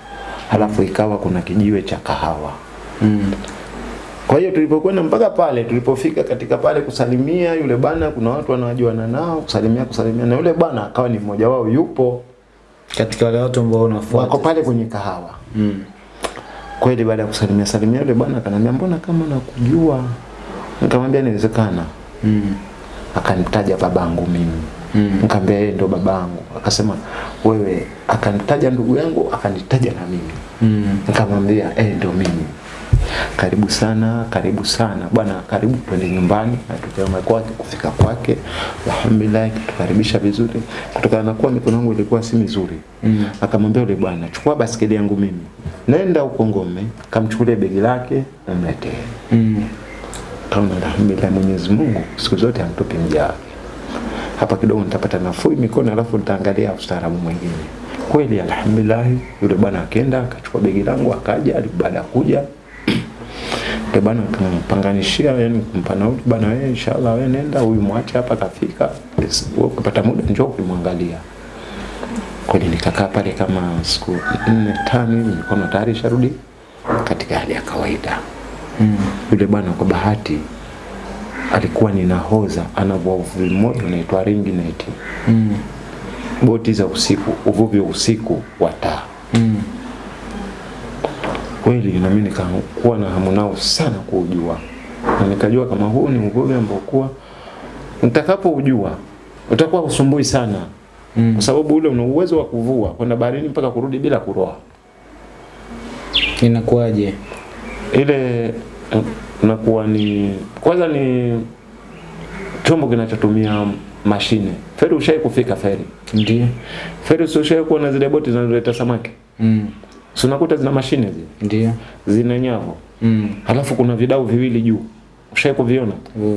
[SPEAKER 1] Halafu ikawa kuna kijiwe cha kahawa.
[SPEAKER 2] Mm.
[SPEAKER 1] Kwa hiyo tulipokwenda mpaka pale, tulipofika katika pale kusalimia yule bana, kuna watu wanaojuana nao, kusalimia kusalimia, na yule bana akawa ni mmoja wao, yupo
[SPEAKER 2] Katika wale watu ambao
[SPEAKER 1] wako pale kwenye kahawa.
[SPEAKER 2] Mm.
[SPEAKER 1] Kweli baada ya kusalimia salimia yule bwana akaniambia, mbona kama nakujua? Nikamwambia inawezekana.
[SPEAKER 2] Mm.
[SPEAKER 1] Akanitaja babangu mimi.
[SPEAKER 2] Mm.
[SPEAKER 1] Nikamwambia yeye ndo babangu. Akasema wewe, akanitaja ndugu yangu, akanitaja na mimi.
[SPEAKER 2] Mm.
[SPEAKER 1] Nikamwambia eh, ndo mimi. Karibu sana, karibu sana bwana, karibu twende nyumbani. Tukaenda kwake, kufika kwake, alhamdulillah, tukaribisha vizuri, kutokana na kuwa mikono yangu ilikuwa si mizuri mm. Akamwambia yule bwana, chukua basikeli yangu mimi, nenda huko Ngome, kamchukulie begi lake umletee.
[SPEAKER 2] Mm.
[SPEAKER 1] Kaona alhamdulillah, Mwenyezi Mungu siku zote hamtupi mja. Hapa kidogo nitapata nafuu mikono, alafu nitaangalia ustaarabu mwingine. Kweli alhamdulillah, yule bwana akaenda akachukua begi langu akaja, baada ya kuja yule bwana tumpanganishia, yani kumpa nauli bwana, wewe inshallah wewe nenda, huyu mwache hapa kafika, ukipata muda njoo kumwangalia. Kweli nikakaa pale kama siku nne tano hivi, mikono tayari sharudi katika hali ya kawaida.
[SPEAKER 2] Mm.
[SPEAKER 1] Yule bwana kwa bahati alikuwa ni nahoza, ana uvuvi mmoja unaitwa ring net,
[SPEAKER 2] Mm.
[SPEAKER 1] boti za usiku, uvuvi wa usiku wa taa.
[SPEAKER 2] Mm.
[SPEAKER 1] Kweli na mimi nikakuwa na hamu nao sana kuujua, na nikajua kama huu ni uvuvi ambao kuwa nitakapoujua utakuwa usumbui sana
[SPEAKER 2] Mm.
[SPEAKER 1] kwa sababu ule una uwezo wa kuvua kwenda baharini mpaka kurudi bila kuroa.
[SPEAKER 2] Inakuwaje?
[SPEAKER 1] Ile Nakuwa unakuwa ni kwanza ni chombo kinachotumia mashine. Feri ushai kufika feri.
[SPEAKER 2] Ndio.
[SPEAKER 1] Feri sio ushai kuona zile boti zinazoleta samaki.
[SPEAKER 2] Mm.
[SPEAKER 1] Si unakuta zina mashine zile,
[SPEAKER 2] Ndio.
[SPEAKER 1] zina nyavu.
[SPEAKER 2] Mm.
[SPEAKER 1] Halafu kuna vidau viwili juu. Ushawahi kuviona?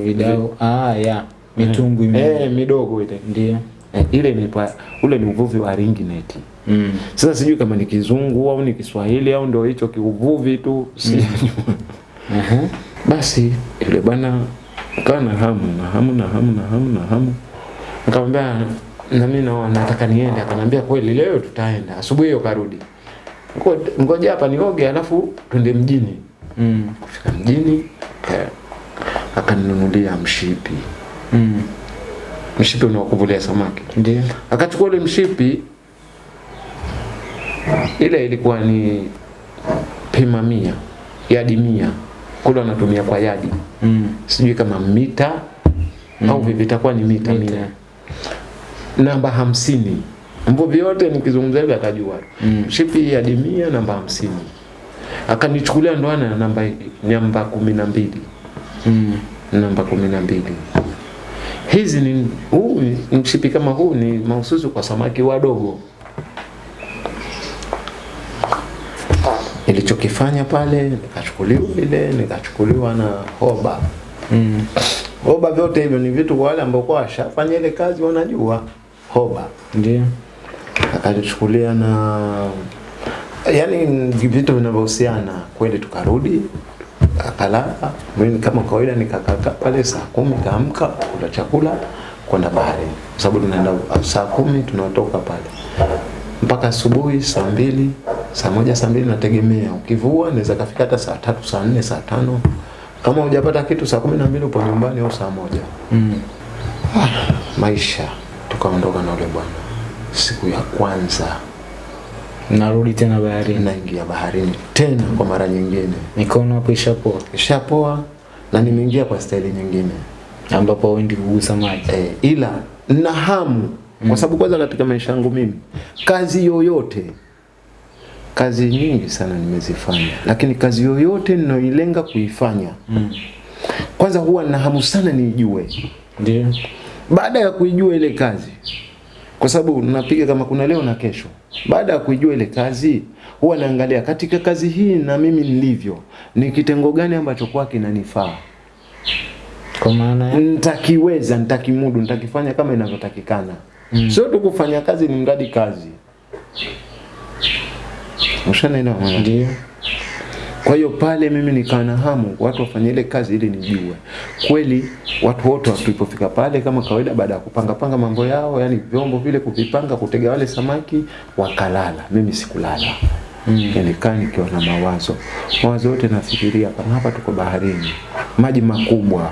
[SPEAKER 2] Vidau. Ah, ya. Mitungu mingi.
[SPEAKER 1] Eh, midogo ile.
[SPEAKER 2] Ndio.
[SPEAKER 1] Eh, ile ni pa, ule ni uvuvi wa ringi net.
[SPEAKER 2] Mm.
[SPEAKER 1] Sasa sijui kama ni kizungu au ni Kiswahili au ndio hicho kiuvuvi tu, Si.
[SPEAKER 2] Mm. uh -huh.
[SPEAKER 1] Basi yule bwana kana na hamu na hamu na hamu na hamu na hamu, nikamwambia na mimi naona nataka niende. Akanambia kweli, leo tutaenda asubuhi hiyo. Karudi ngoja hapa nioge, alafu twende mjini.
[SPEAKER 2] Mm.
[SPEAKER 1] Kufika mjini eh, akaninunulia mshipi,
[SPEAKER 2] Mm.
[SPEAKER 1] mshipi unaokuvulia samaki.
[SPEAKER 2] Ndio.
[SPEAKER 1] Akachukua ule mshipi, ile ilikuwa ni pima mia, yadi mia, kule wanatumia kwa yadi
[SPEAKER 2] Mm.
[SPEAKER 1] sijui kama mita mm. au vipi itakuwa ni mita,
[SPEAKER 2] Mita.
[SPEAKER 1] mia namba hamsini mvuvi yote nikizungumza hivi atajua
[SPEAKER 2] Mm.
[SPEAKER 1] shipi ya dimia namba hamsini akanichukulia ndoana na namba namba kumi na mbili
[SPEAKER 2] Mm.
[SPEAKER 1] namba kumi na mbili hizi ni huu mshipi kama huu ni mahususi kwa samaki wadogo nilichokifanya pale nikachukuliwa ile nikachukuliwa na hoba
[SPEAKER 2] Mm.
[SPEAKER 1] hoba vyote hivyo ni vitu kwa wale ambao kwa washafanya ile kazi wanajua hoba
[SPEAKER 2] Ndio.
[SPEAKER 1] Akanichukulia na yani vitu vinavyohusiana kweli tukarudi akalala. Mimi kama kawaida nikakaa pale saa kumi kaamka kula chakula kwenda baharini. Kwa sababu tunaenda saa kumi tunatoka pale. Mpaka asubuhi saa mbili saa moja saa mbili nategemea. Ukivua naweza kafika hata saa tatu saa nne saa tano. Kama hujapata kitu saa kumi na mbili upo nyumbani au saa moja.
[SPEAKER 2] Mm.
[SPEAKER 1] maisha. Tukaondoka na ule bwana siku ya kwanza
[SPEAKER 2] Narudi tena baharini.
[SPEAKER 1] naingia baharini tena kwa mara nyingine
[SPEAKER 2] Mikono hapo ishapoa.
[SPEAKER 1] ishapoa na nimeingia kwa staili nyingine
[SPEAKER 2] Ambapo wendi kugusa maji.
[SPEAKER 1] e, ila na hamu mm. kwa sababu kwanza katika maisha yangu mimi kazi yoyote kazi nyingi sana nimezifanya lakini kazi yoyote ninayoilenga kuifanya
[SPEAKER 2] Mm.
[SPEAKER 1] kwanza huwa na hamu sana niijue
[SPEAKER 2] Ndio.
[SPEAKER 1] baada ya kuijua ile kazi kwa sababu napiga kama kuna leo na kesho. Baada ya kuijua ile kazi huwa naangalia katika kazi hii na mimi nilivyo ni kitengo gani ambacho kwa kinanifaa.
[SPEAKER 2] Kwa maana
[SPEAKER 1] nitakiweza nitakimudu nitakifanya kama inavyotakikana. Mm. sio tu kufanya kazi ni mradi kazi. Ushanaelewa
[SPEAKER 2] ndio.
[SPEAKER 1] Kwa hiyo pale mimi nikawa na hamu watu wafanye ile kazi ili nijue kweli. Watu wote tulipofika pale kama kawaida, baada ya kupanga panga mambo yao, yani vyombo vile kuvipanga, kutega wale samaki, wakalala. Mimi sikulala mm. Nilikaa nikiwa na mawazo mawazo yote, nafikiria kama hapa tuko baharini, maji makubwa,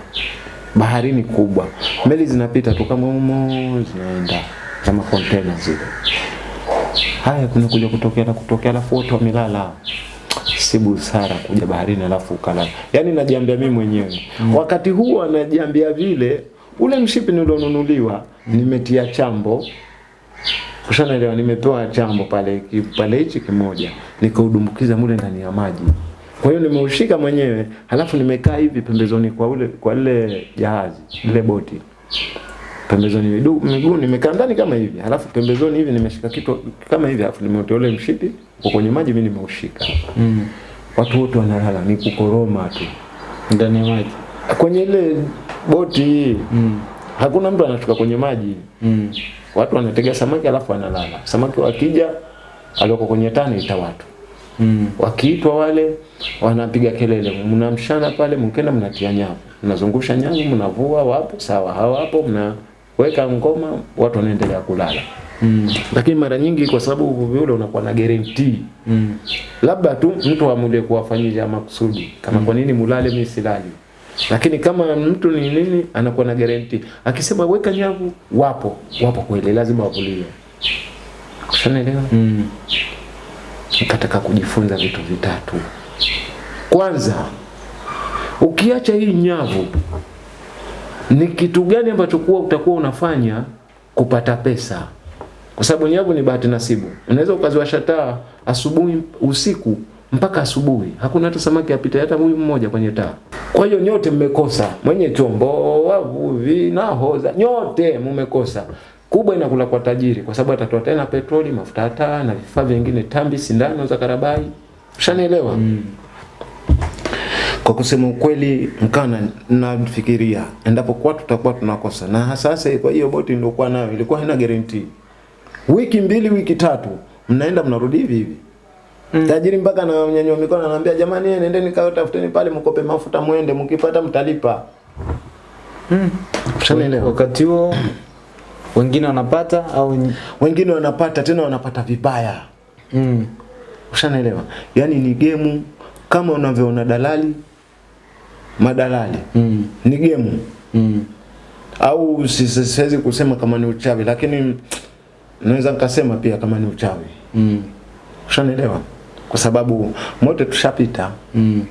[SPEAKER 1] baharini kubwa, meli zinapita tu kama humo zinaenda kama container zile. Haya, kuna kuja kutokea na kutokea, alafu watu wamelala si busara kuja baharini alafu ukalala. Yaani najiambia mimi mwenyewe mm. wakati huo anajiambia vile, ule mshipi nilionunuliwa nimetia chambo kushanaelewa nimepewa chambo pale pale hichi kimoja, nikaudumbukiza mule ndani ya maji,
[SPEAKER 3] Kwa hiyo nimeushika mwenyewe, halafu nimekaa hivi pembezoni kwa ule kwa ile jahazi, ile boti. Pembezoni miguu miguu nimekaa ndani kama hivi, halafu pembezoni hivi nimeshika kitu kama hivi, halafu nimeutoa ule mshipi uko kwenye maji, mimi nimeushika.
[SPEAKER 2] Mm.
[SPEAKER 3] Watu wote wanalala, ni kukoroma tu
[SPEAKER 2] Ndani ya maji.
[SPEAKER 3] kwenye ile boti.
[SPEAKER 2] Mm.
[SPEAKER 3] Hakuna mtu anashuka kwenye maji,
[SPEAKER 2] Mm.
[SPEAKER 3] watu wanatega samaki alafu wanalala. Samaki wakija alioko kwenye tani ita watu
[SPEAKER 2] Mm.
[SPEAKER 3] wakiitwa wale wanapiga kelele, mnamshana pale, mkenda mnatia nyavu, mnazungusha nyavu, mnavua, wapo sawa, hawapo, mnaweka ngoma, watu wanaendelea kulala.
[SPEAKER 2] Mm.
[SPEAKER 3] Lakini mara nyingi kwa sababu uvuvi ule unakuwa na guarantee,
[SPEAKER 2] Mm.
[SPEAKER 3] labda tu mtu amulie kuwafanyia makusudi, kama mm. kwa nini mulale, mimi silali. Lakini kama mtu ni nini, anakuwa na guarantee, akisema weka nyavu, wapo wapo kweli, lazima wavuliwe. Ushanielewa?
[SPEAKER 2] Mm.
[SPEAKER 3] nikataka kujifunza vitu vitatu. Kwanza, ukiacha hii nyavu, ni kitu gani ambacho kuwa utakuwa unafanya kupata pesa? Kwa sababu nyavu ni bahati nasibu. Unaweza ukaziwasha taa asubuhi, usiku mpaka asubuhi, hakuna hata samaki apita hata huyu mmoja kwenye taa. Kwa hiyo nyote mmekosa, mwenye chombo, wavuvi, nahodha, nyote mmekosa. Kubwa inakula kwa tajiri, kwa sababu atatoa tena petroli, mafuta ya taa na vifaa vingine, tambi, sindano za karabai. Ushanielewa?
[SPEAKER 1] Kwa kusema ukweli, Mkana na- nafikiria endapo kwa tutakuwa tunakosa, na sasa kwa hiyo boti niliokuwa nayo ilikuwa haina guarantee. Wiki mbili, wiki tatu, mnaenda mnarudi hivi hivi. mm. Tajiri mpaka na mnyanyua mikono anaambia jamani, nendeni kae tafuteni pale mkope mafuta muende, mkipata mtalipa. Ushanielewa?
[SPEAKER 2] Wakati huo wengine wanapata au
[SPEAKER 1] Wengine wanapata tena wanapata vibaya.
[SPEAKER 2] mm.
[SPEAKER 1] Ushanielewa? Yaani ni gemu kama unavyoona dalali madalali.
[SPEAKER 2] Mm.
[SPEAKER 1] Ni gemu.
[SPEAKER 2] Mm.
[SPEAKER 1] au si- si- siwezi kusema kama ni uchawi lakini naweza nikasema pia kama ni uchawi
[SPEAKER 2] Mm.
[SPEAKER 1] ushanielewa kwa sababu mote tushapita
[SPEAKER 2] Mm.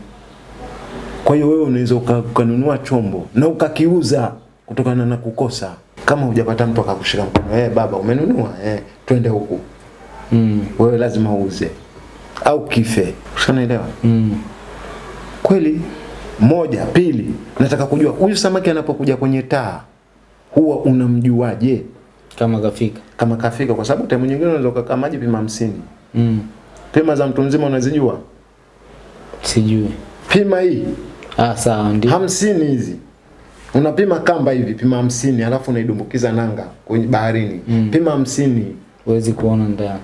[SPEAKER 1] kwa hiyo wewe unaweza ukanunua chombo na ukakiuza kutokana na kukosa kama hujapata mtu akakushika mkono eh baba umenunua eh twende huku
[SPEAKER 2] Mm.
[SPEAKER 1] wewe lazima uuze au kife ushanielewa
[SPEAKER 2] Mm.
[SPEAKER 1] kweli moja pili nataka kujua huyu samaki anapokuja kwenye taa huwa unamjuaje
[SPEAKER 2] Kama kafika.
[SPEAKER 1] kama kafika kwa sababu time nyingine unaweza kukaa maji pima hamsini
[SPEAKER 2] Mm.
[SPEAKER 1] pima za mtu mzima unazijua
[SPEAKER 2] Sijui.
[SPEAKER 1] pima hii
[SPEAKER 2] Ah, sawa ndio.
[SPEAKER 1] hamsini hizi unapima kamba hivi pima hamsini alafu unaidumbukiza nanga kwenye baharini
[SPEAKER 2] Mm.
[SPEAKER 1] pima hamsini
[SPEAKER 2] Huwezi kuona ndani.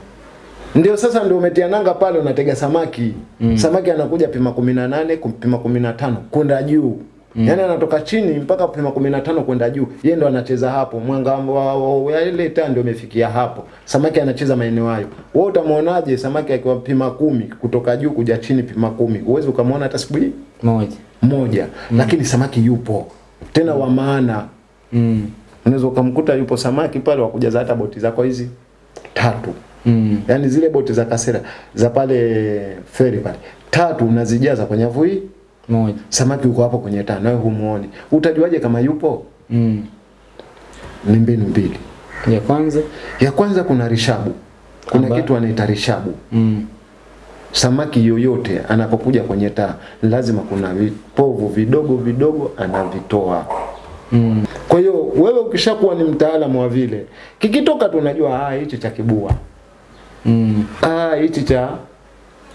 [SPEAKER 1] Ndio sasa ndio umetia nanga pale unatega samaki.
[SPEAKER 2] Mm.
[SPEAKER 1] samaki anakuja pima kumi na nane pima kumi na tano kwenda juu. Mm. yaani anatoka chini mpaka pima kumi na tano kwenda juu. Yeye ndo anacheza hapo. Mwanga wa, ile taa ndio umefikia hapo. Samaki anacheza maeneo hayo. Wewe utamwonaje samaki akiwa pima kumi kutoka juu kuja chini pima kumi? Huwezi ukamwona hata siku
[SPEAKER 2] Moja.
[SPEAKER 1] moja. Mm. lakini samaki yupo. Tena wa maana.
[SPEAKER 2] Mm.
[SPEAKER 1] unaweza ukamkuta yupo samaki pale wa kujaza hata boti zako hizi. Tatu
[SPEAKER 2] Mm.
[SPEAKER 1] yaani zile boti za kasera za pale feri pale tatu unazijaza kwenye nyavu hii
[SPEAKER 2] Moja.
[SPEAKER 1] samaki uko hapo kwenye tano wewe humuoni utajuaje kama yupo
[SPEAKER 2] Mm.
[SPEAKER 1] ni mbinu mbili
[SPEAKER 2] Ya kwanza.
[SPEAKER 1] ya kwanza kuna rishabu kuna
[SPEAKER 2] Amba-
[SPEAKER 1] kitu anaita rishabu
[SPEAKER 2] Mm.
[SPEAKER 1] samaki yoyote anapokuja kwenye taa lazima kuna vipovu vidogo vidogo anavitoa
[SPEAKER 2] Mm.
[SPEAKER 1] kwa hiyo wewe ukishakuwa ni mtaalamu wa vile kikitoka tunajua unajua ah hicho cha kibua
[SPEAKER 2] Mm.
[SPEAKER 1] ah hichi cha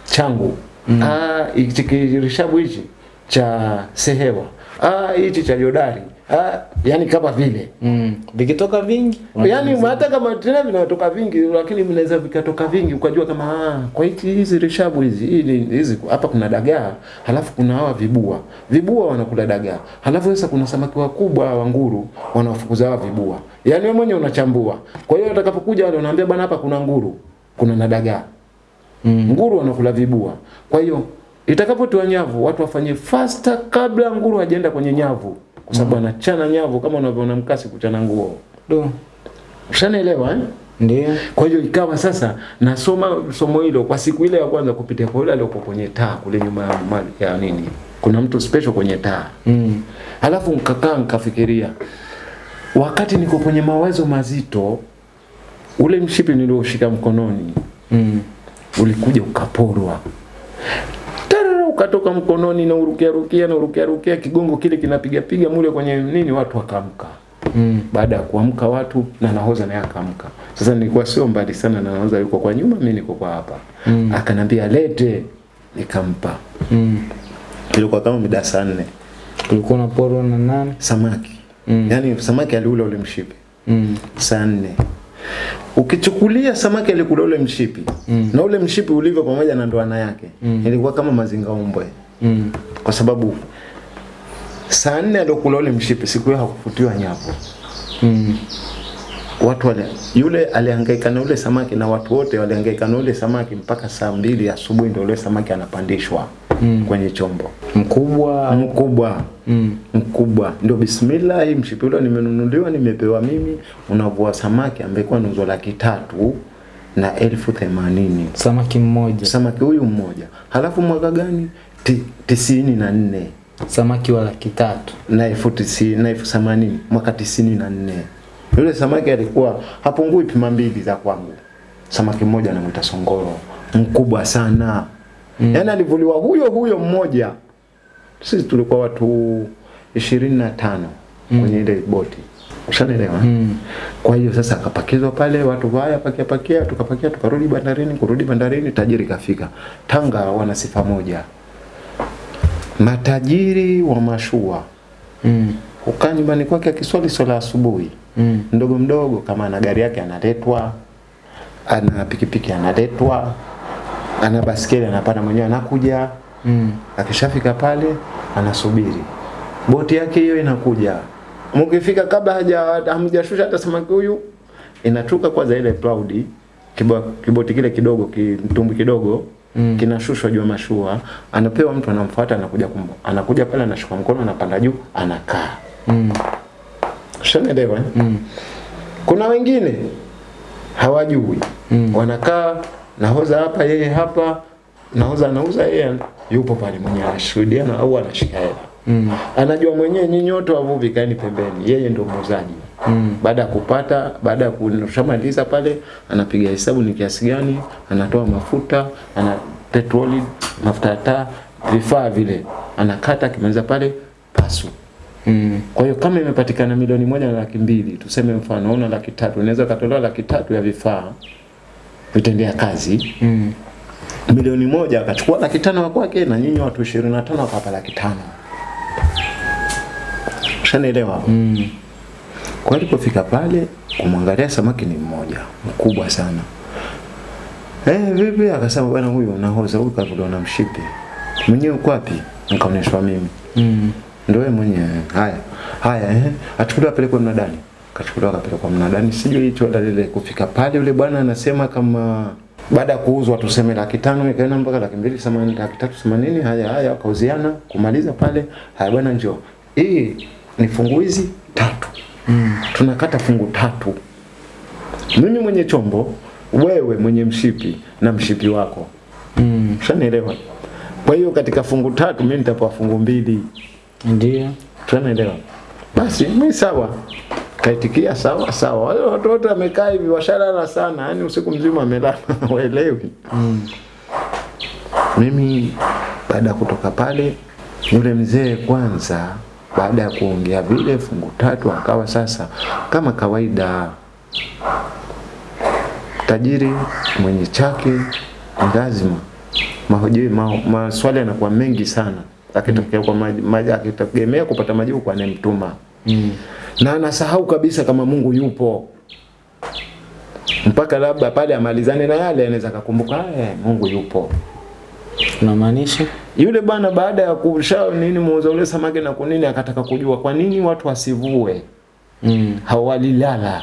[SPEAKER 1] changu. Mm. ah hichi kirishabu hichi cha sehewa. Ah hichi cha jodari ah yani kama vile.
[SPEAKER 2] Mm. Vikitoka vingi.
[SPEAKER 1] yani hata kama tena vinatoka vingi lakini vinaweza vikatoka vingi. Ukajua kama ah, kwa hichi hizi rishabu hizi hizi hizi hapa kuna dagaa halafu kuna hawa vibua. Vibua wanakula dagaa. Halafu sasa kuna samaki wakubwa wa nguru wanawafukuza hawa vibua. Yani wewe mwenyewe unachambua. Kwa hiyo atakapokuja wale unaambia bwana hapa kuna nguru kuna na dagaa
[SPEAKER 2] Mm.
[SPEAKER 1] nguru wanakula vibua kwa hiyo itakapotiwa nyavu watu wafanye faster kabla nguru hajaenda kwenye nyavu kwa sababu anachana nyavu kama unavyoona mkasi kuchana nguo
[SPEAKER 2] Do.
[SPEAKER 1] ushanaelewa eh?
[SPEAKER 2] Ndio.
[SPEAKER 1] Kwa hiyo ikawa sasa nasoma somo hilo kwa siku ile ya kwanza kupitia kwa yule aliyokuwa kwenye taa kule nyuma ya, mali- ya nini. Kuna mtu special kwenye taa.
[SPEAKER 2] Mm.
[SPEAKER 1] Halafu nikakaa nikafikiria. Wakati niko kwenye mawazo mazito ule mshipi nilioshika mkononi
[SPEAKER 2] Mm.
[SPEAKER 1] ulikuja ukaporwa. Tarara
[SPEAKER 3] ukatoka mkononi na urukia rukia na urukia rukia kigongo kile kinapiga piga mule kwenye nini watu wakaamka
[SPEAKER 2] Mm.
[SPEAKER 3] baada ya kuamka watu na nahoza naye akaamka sasa nilikuwa sio mbali sana na nahoza yuko kwa nyuma mimi niko kwa hapa
[SPEAKER 2] Mm.
[SPEAKER 3] akanambia lete nikampa
[SPEAKER 2] Mm.
[SPEAKER 1] ilikuwa kama mida saa nne
[SPEAKER 2] na poro na nani?
[SPEAKER 1] samaki
[SPEAKER 2] Mm.
[SPEAKER 1] yaani samaki aliula ule mshipi
[SPEAKER 2] Mm.
[SPEAKER 1] saa nne ukichukulia samaki alikula ule mshipi
[SPEAKER 2] Mm.
[SPEAKER 1] na ule mshipi ulivyo pamoja na ndoana yake
[SPEAKER 2] Mm.
[SPEAKER 1] ilikuwa kama mazinga umbwe
[SPEAKER 2] Mm.
[SPEAKER 1] kwa sababu saa nne aliokula ule mshipi siku hiyo hakufutiwa nyapo
[SPEAKER 2] Mm.
[SPEAKER 1] watu wale, yule alihangaika na ule samaki na watu wote walihangaika na ule samaki mpaka saa mbili asubuhi ndio ule samaki anapandishwa
[SPEAKER 2] Mm.
[SPEAKER 1] kwenye chombo.
[SPEAKER 2] Mkubwa.
[SPEAKER 1] mkubwa.
[SPEAKER 2] Mm.
[SPEAKER 1] mkubwa. Ndio bismillah hii mshipi ule nimenunuliwa nimepewa mimi unavua samaki ambaye kwa nuzo laki tatu na elfu themanini.
[SPEAKER 2] Samaki mmoja.
[SPEAKER 1] samaki huyu mmoja. Halafu mwaka gani? Ti, tisini na nne.
[SPEAKER 2] Samaki wa laki tatu.
[SPEAKER 1] na elfu tisini na elfu themanini. Mwaka tisini na nne. Yule samaki alikuwa hapungui pima mbili za kwangu. Samaki mmoja anamwita songoro. Mkubwa sana mm. yaani alivuliwa huyo huyo mmoja sisi tulikuwa watu ishirini na tano kwenye ile boti Ushanelewa?
[SPEAKER 2] Mm.
[SPEAKER 1] kwa hiyo sasa akapakizwa pale watu waya pakia pakia tukapakia tukarudi bandarini kurudi bandarini tajiri kafika tanga wana sifa moja matajiri wa mashua
[SPEAKER 2] Mm.
[SPEAKER 1] hukaa nyumbani kwake akiswali swala asubuhi
[SPEAKER 2] Mm.
[SPEAKER 1] mdogo mdogo kama ana gari yake analetwa ana pikipiki analetwa ana baskeli anapanda mwenyewe anakuja
[SPEAKER 2] Mm.
[SPEAKER 1] akishafika pale anasubiri boti yake hiyo inakuja mkifika kabla haja hamjashusha hata samaki huyu inatuka kwanza ile cloud kibo, kiboti kile kidogo kitumbu kidogo
[SPEAKER 2] Mm.
[SPEAKER 1] kinashushwa juu mashua anapewa mtu anamfuata anakuja kumbo. anakuja pale anashika mkono anapanda juu anakaa
[SPEAKER 2] Mm.
[SPEAKER 1] Ushanielewa? eh?
[SPEAKER 2] Mm.
[SPEAKER 1] Kuna wengine hawajui
[SPEAKER 2] Mm.
[SPEAKER 1] wanakaa nahoza hapa, yeye hapa, nahoza anauza, yeye yupo pale mwenye anashuhudia na au anashika hela
[SPEAKER 2] Mm.
[SPEAKER 1] anajua mwenyewe, nyinyi wote wavuvi kaeni pembeni, yeye ndio muuzaji.
[SPEAKER 2] Mm.
[SPEAKER 1] Baada ya kupata, baada ya kushamaliza pale, anapiga hesabu ni kiasi gani, anatoa mafuta, ana petroli, mafuta ya taa, vifaa vile, anakata, akimaliza pale pasu
[SPEAKER 2] Mm.
[SPEAKER 1] kwa hiyo kama imepatikana milioni moja na laki mbili, tuseme mfano una laki tatu, unaweza katolewa laki tatu ya vifaa vitendea kazi,
[SPEAKER 2] Mm.
[SPEAKER 1] milioni moja akachukua laki tano wa kwake, na nyinyi watu ishirini na tano wakapa laki tano. Ushanielewa?
[SPEAKER 2] Mm.
[SPEAKER 1] Kwa alipofika pale kumwangalia samaki ni mmoja mkubwa sana. Eh, vipi? Akasema bwana, huyu nahoza huyu kavuliwa na mshipi. Mwenyewe uko wapi? Nikaonyeshwa mimi.
[SPEAKER 2] Mm.
[SPEAKER 1] Ndio wewe mwenyewe. Haya. Haya eh. Achukuliwa apelekwe mnadani. Kachukuliwa akapelekwa mnadani. Sijui hicho lile kufika pale yule bwana anasema kama baada ya kuuzwa tuseme laki tano ikaenda mpaka laki mbili themanini laki tatu themanini haya haya wakauziana kumaliza pale haya bwana njoo hii ni fungu hizi tatu
[SPEAKER 2] Mm.
[SPEAKER 1] tunakata fungu tatu mimi mwenye chombo wewe mwenye mshipi na mshipi wako
[SPEAKER 2] Mm.
[SPEAKER 1] Shanielewa? kwa hiyo katika fungu tatu mimi nitapewa fungu mbili
[SPEAKER 2] Ndio.
[SPEAKER 1] tunaelewa basi mimi sawa kaitikia sawa sawa. Wale watu wote wamekaa hivi washalala sana. Yani usiku mzima amelala waelewi
[SPEAKER 2] Mm.
[SPEAKER 1] mimi baada ya kutoka pale yule mzee kwanza baada ya kuongea vile fungu tatu akawa sasa kama kawaida. Tajiri mwenye chake ni lazima mahoji ma, maswali yanakuwa mengi sana. Akitokea kwa maji, akitegemea kupata majibu kwa anayemtuma.
[SPEAKER 2] Mm.
[SPEAKER 1] Na anasahau kabisa kama Mungu yupo mpaka labda pale amalizane na yale anaweza akakumbuka eh, Mungu yupo
[SPEAKER 2] Unamaanisha?
[SPEAKER 1] yule bwana baada ya kusha nini muuza ule samaki na kunini akataka kujua kwa nini watu wasivue
[SPEAKER 2] Mm.
[SPEAKER 1] hawalilala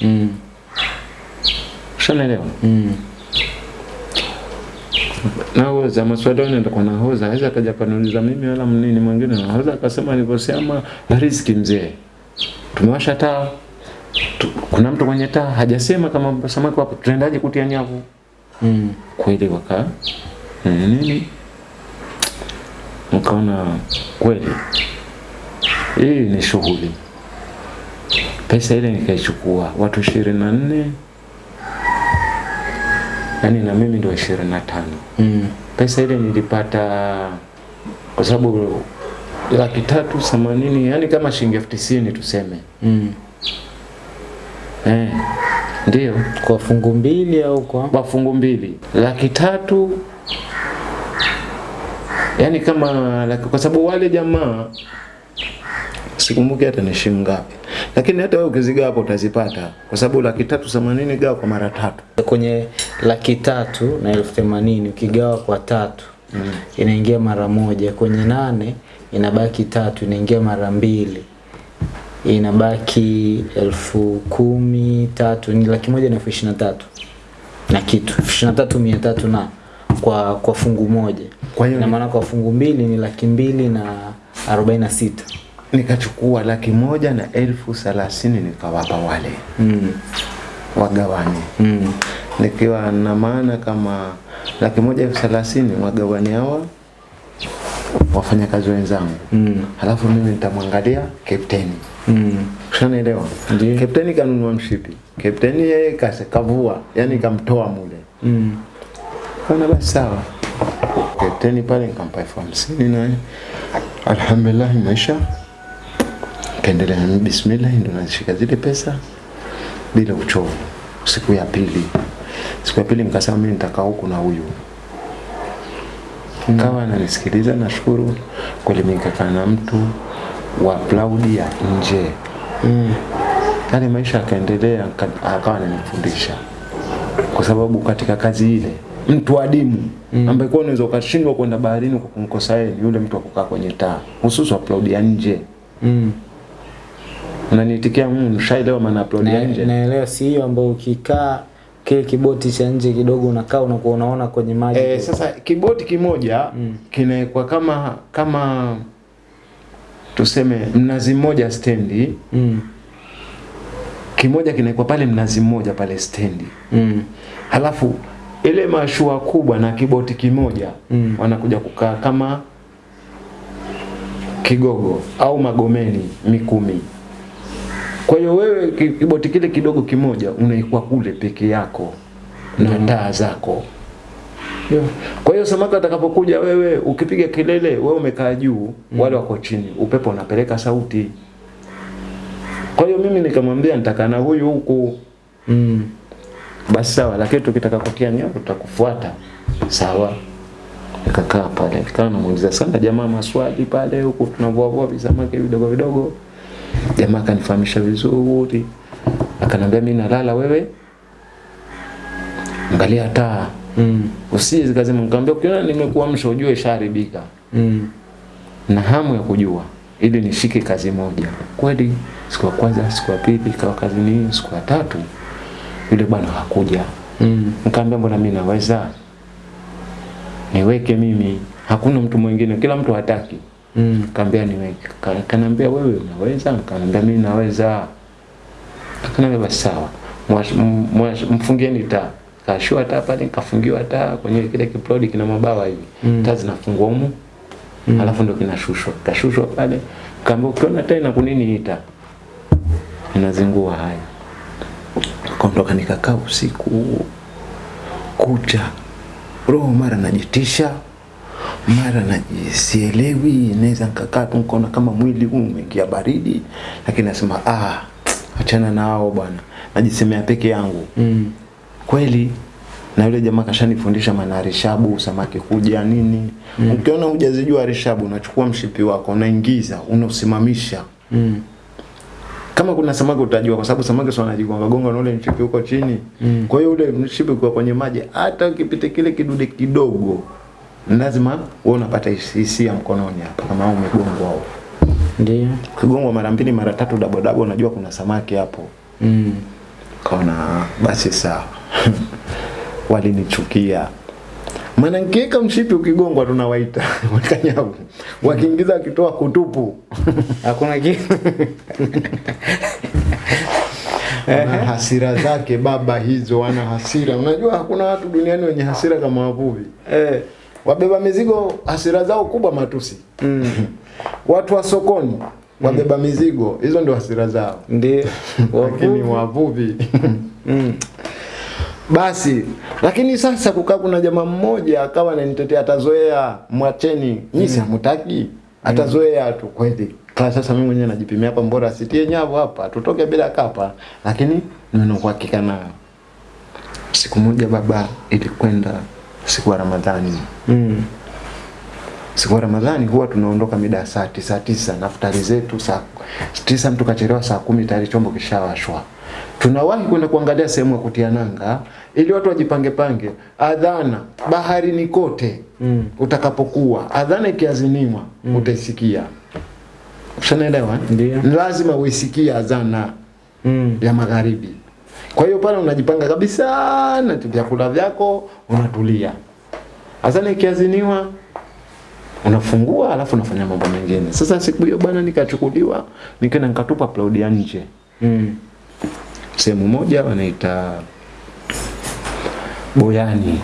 [SPEAKER 2] Mm.
[SPEAKER 1] Shanaelewa
[SPEAKER 2] Mm.
[SPEAKER 1] naoza maswali yao ndio nahoza aweza akaja kaniuliza mimi wala mnini mwingine nahoza akasema nilivyosema riziki mzee tumewasha taa. Tu, kuna mtu kwenye taa hajasema kama samaki wapo. Tunaendaje kutia nyavu?
[SPEAKER 2] Mm.
[SPEAKER 1] kweli waka nini nikaona kweli hii ni shughuli. Pesa ile nikaichukua watu ishirini na nne. Yani na mimi ndio ishirini na tano.
[SPEAKER 2] Mm.
[SPEAKER 1] pesa ile nilipata
[SPEAKER 3] kwa sababu laki tatu themanini yani kama shilingi elfu tisini tuseme
[SPEAKER 2] Mm.
[SPEAKER 3] eh, ndio
[SPEAKER 2] Kwa fungu mbili au kwa
[SPEAKER 3] kwa fungu mbili laki tatu yani kama laki, kwa sababu wale jamaa
[SPEAKER 1] sikumbuki hata ni shilingi ngapi, lakini hata wewe ukizigawa hapo utazipata, kwa sababu laki tatu themanini gawa kwa mara tatu
[SPEAKER 2] kwenye laki tatu na elfu themanini ukigawa kwa tatu mm. inaingia mara moja. Kwenye nane inabaki tatu, inaingia mara mbili, inabaki elfu kumi tatu ni laki moja na elfu ishirini na tatu na kitu ishirini na tatu mia tatu na kwa kwa fungu moja.
[SPEAKER 1] Kwa hiyo
[SPEAKER 2] ina maana kwa fungu mbili ni laki mbili na arobaini na sita.
[SPEAKER 1] nikachukua laki moja na elfu thelathini nikawapa wale
[SPEAKER 2] Mm.
[SPEAKER 1] wagawani
[SPEAKER 2] Mm.
[SPEAKER 1] nikiwa na maana kama laki moja elfu thelathini wagawani hawa wafanyakazi wenzangu.
[SPEAKER 2] Mm.
[SPEAKER 1] halafu mimi nitamwangalia kapteni
[SPEAKER 2] Mm.
[SPEAKER 1] ushanaelewa kapteni kanunua mshipi. Kapteni yeye kase kavua yani kamtoa mule.
[SPEAKER 2] Mm.
[SPEAKER 1] kana basi sawa. Kapteni pale nikampa elfu hamsini naye alhamdulillahi maisha. Kaendelea nami bismillah ndo nazishika zile pesa bila uchovu. Siku ya pili. Siku ya pili nikasema mimi nitakaa huku na huyu kawa ananisikiliza nashukuru kuelimika na mtu wa plaudi ya nje
[SPEAKER 2] Mm.
[SPEAKER 1] yale maisha akaendelea aka- akawa ananifundisha kwa sababu katika kazi ile mtu adimu mm. ambaye kwa unaweza ukashindwa kwenda baharini kwa kumkosa yeye ni yule mtu akukaa kukaa kwenye taa hususan upload ya nje
[SPEAKER 2] Mm.
[SPEAKER 1] unaniitikia mm, shaelewa maana upload ya nje
[SPEAKER 2] naelewa si hiyo ambayo ukikaa kile kiboti cha nje kidogo unakaa unakuwa unaona kwenye maji
[SPEAKER 1] E, sasa kiboti kimoja mm. kinawekwa kama kama tuseme mnazi mmoja stendi
[SPEAKER 2] mm.
[SPEAKER 1] kimoja kinawekwa pale mnazi mmoja pale stendi
[SPEAKER 2] Mm.
[SPEAKER 1] halafu ile mashua kubwa na kiboti kimoja
[SPEAKER 2] Mm.
[SPEAKER 1] wanakuja kukaa kama kigogo au magomeni mikumi kwa hiyo wewe kiboti kile kidogo kimoja unaikuwa kule peke yako na taa zako.
[SPEAKER 2] Yeah.
[SPEAKER 1] kwa hiyo samaki atakapokuja wewe ukipiga kelele wewe umekaa juu wale wako chini upepo unapeleka sauti. Kwa hiyo mimi nikamwambia nitakaa na huyu huku.
[SPEAKER 2] Mm.
[SPEAKER 1] basi sawa lakini tukitaka kutia nyavu tutakufuata. Sawa. Nikakaa pale nikawa namuuliza sana jamaa maswali pale huku tunavua vua visamaki vidogo vidogo jamaa akanifahamisha vizuri akanambia mi nalala wewe angalia taa
[SPEAKER 2] Mm.
[SPEAKER 1] usije zikazima nikamwambia ukiona nimekuamsha ujue ishaharibika
[SPEAKER 2] Mm.
[SPEAKER 1] na hamu ya kujua ili nishike kazi moja kweli siku ya kwanza siku ya pili ikawa kazi ni siku ya tatu yule bwana hakuja
[SPEAKER 2] Mm.
[SPEAKER 1] Nikamwambia mbona mimi naweza niweke mimi, hakuna mtu mwingine, kila mtu hataki.
[SPEAKER 2] Mm.
[SPEAKER 1] kambia niweke, Ka- kanambia wewe unaweza, nikamwambia mimi naweza. Akaniambia basi sawa, mfungieni taa. Kashua taa pale, nikafungiwa taa kwenye kile kiplodi kina mabawa hivi.
[SPEAKER 2] Mm.
[SPEAKER 1] taa zinafungwa humu.
[SPEAKER 2] Mm.
[SPEAKER 1] alafu ndio kinashushwa, kashushwa pale, kaambia ukiona taa ina kunini hii inazingua haya kaondoka nikakaa usiku. Kucha. Roho mara najitisha mara najisielewi naweza nikakaa tu nikaona kama mwili huu umeingia baridi lakini nasema ah achana na hao bwana najisemea peke yangu
[SPEAKER 2] Mm.
[SPEAKER 1] kweli na yule jamaa kashanifundisha maana rishabu samaki kuja nini mm. ukiona hujazijua rishabu unachukua mshipi wako unaingiza unausimamisha
[SPEAKER 2] Mm.
[SPEAKER 1] kama kuna samaki utajua kwa sababu samaki sio anajigonga gonga na ule mshipi uko chini
[SPEAKER 2] Mm.
[SPEAKER 1] kwa hiyo ule mshipi kwa kwenye maji hata ukipita kile kidude kidogo lazima wewe unapata hisia mkononi hapa. Kama umegongwa au
[SPEAKER 2] Ndio.
[SPEAKER 1] kugongwa mara mbili mara tatu dabo dabo unajua kuna samaki hapo.
[SPEAKER 2] Mm.
[SPEAKER 1] kaona basi sawa. Walinichukia. Maana nkiweka mshipi ukigongwa tunawaita. Wakanyavu wakiingiza wakitoa kutupu.
[SPEAKER 2] Hakuna kitu.
[SPEAKER 1] wana hasira zake baba hizo wana hasira. Unajua hakuna watu duniani wenye hasira kama wavuvi.
[SPEAKER 2] Eh.
[SPEAKER 1] Wabeba mizigo hasira zao kubwa matusi.
[SPEAKER 2] Mm.
[SPEAKER 1] watu wa sokoni wabeba mizigo. Hizo ndio hasira zao.
[SPEAKER 2] Ndio.
[SPEAKER 1] lakini
[SPEAKER 2] Wavuvi. Mm.
[SPEAKER 1] basi lakini sasa kukaa kuna jamaa mmoja akawa ananitetea atazoea mwacheni. Nyinyi mm. hamtaki? Atazoea tu. Kweli. Kwa sasa mimi mwenyewe najipimia hapa mbora sitie nyavu hapa. Tutoke bila kapa. Lakini neno kwa hakika nayo siku moja baba ilikwenda siku ya Ramadhani
[SPEAKER 2] Mm.
[SPEAKER 1] siku ya Ramadhani huwa tunaondoka mida ya saa tisa tisa na futari zetu saa tisa, mtu kachelewa saa kumi tayari chombo kishawashwa. Tunawahi kwenda kuangalia sehemu ya kutia nanga ili watu wajipange pange. Adhana baharini kote
[SPEAKER 2] Mm.
[SPEAKER 1] utakapokuwa, adhana ikiaziniwa utaisikia. Ushanaelewa?
[SPEAKER 2] Ndio.
[SPEAKER 1] Lazima uisikie adhana
[SPEAKER 2] Mm.
[SPEAKER 1] ya magharibi. Kwa hiyo pale unajipanga kabisa na vyakula vyako unatulia. Adhana kiaziniwa unafungua alafu unafanya mambo mengine. Sasa siku hiyo bwana nikachukuliwa nikaenda nikatupa upload ya nje.
[SPEAKER 2] Mm.
[SPEAKER 1] Sehemu moja wanaita Boyani.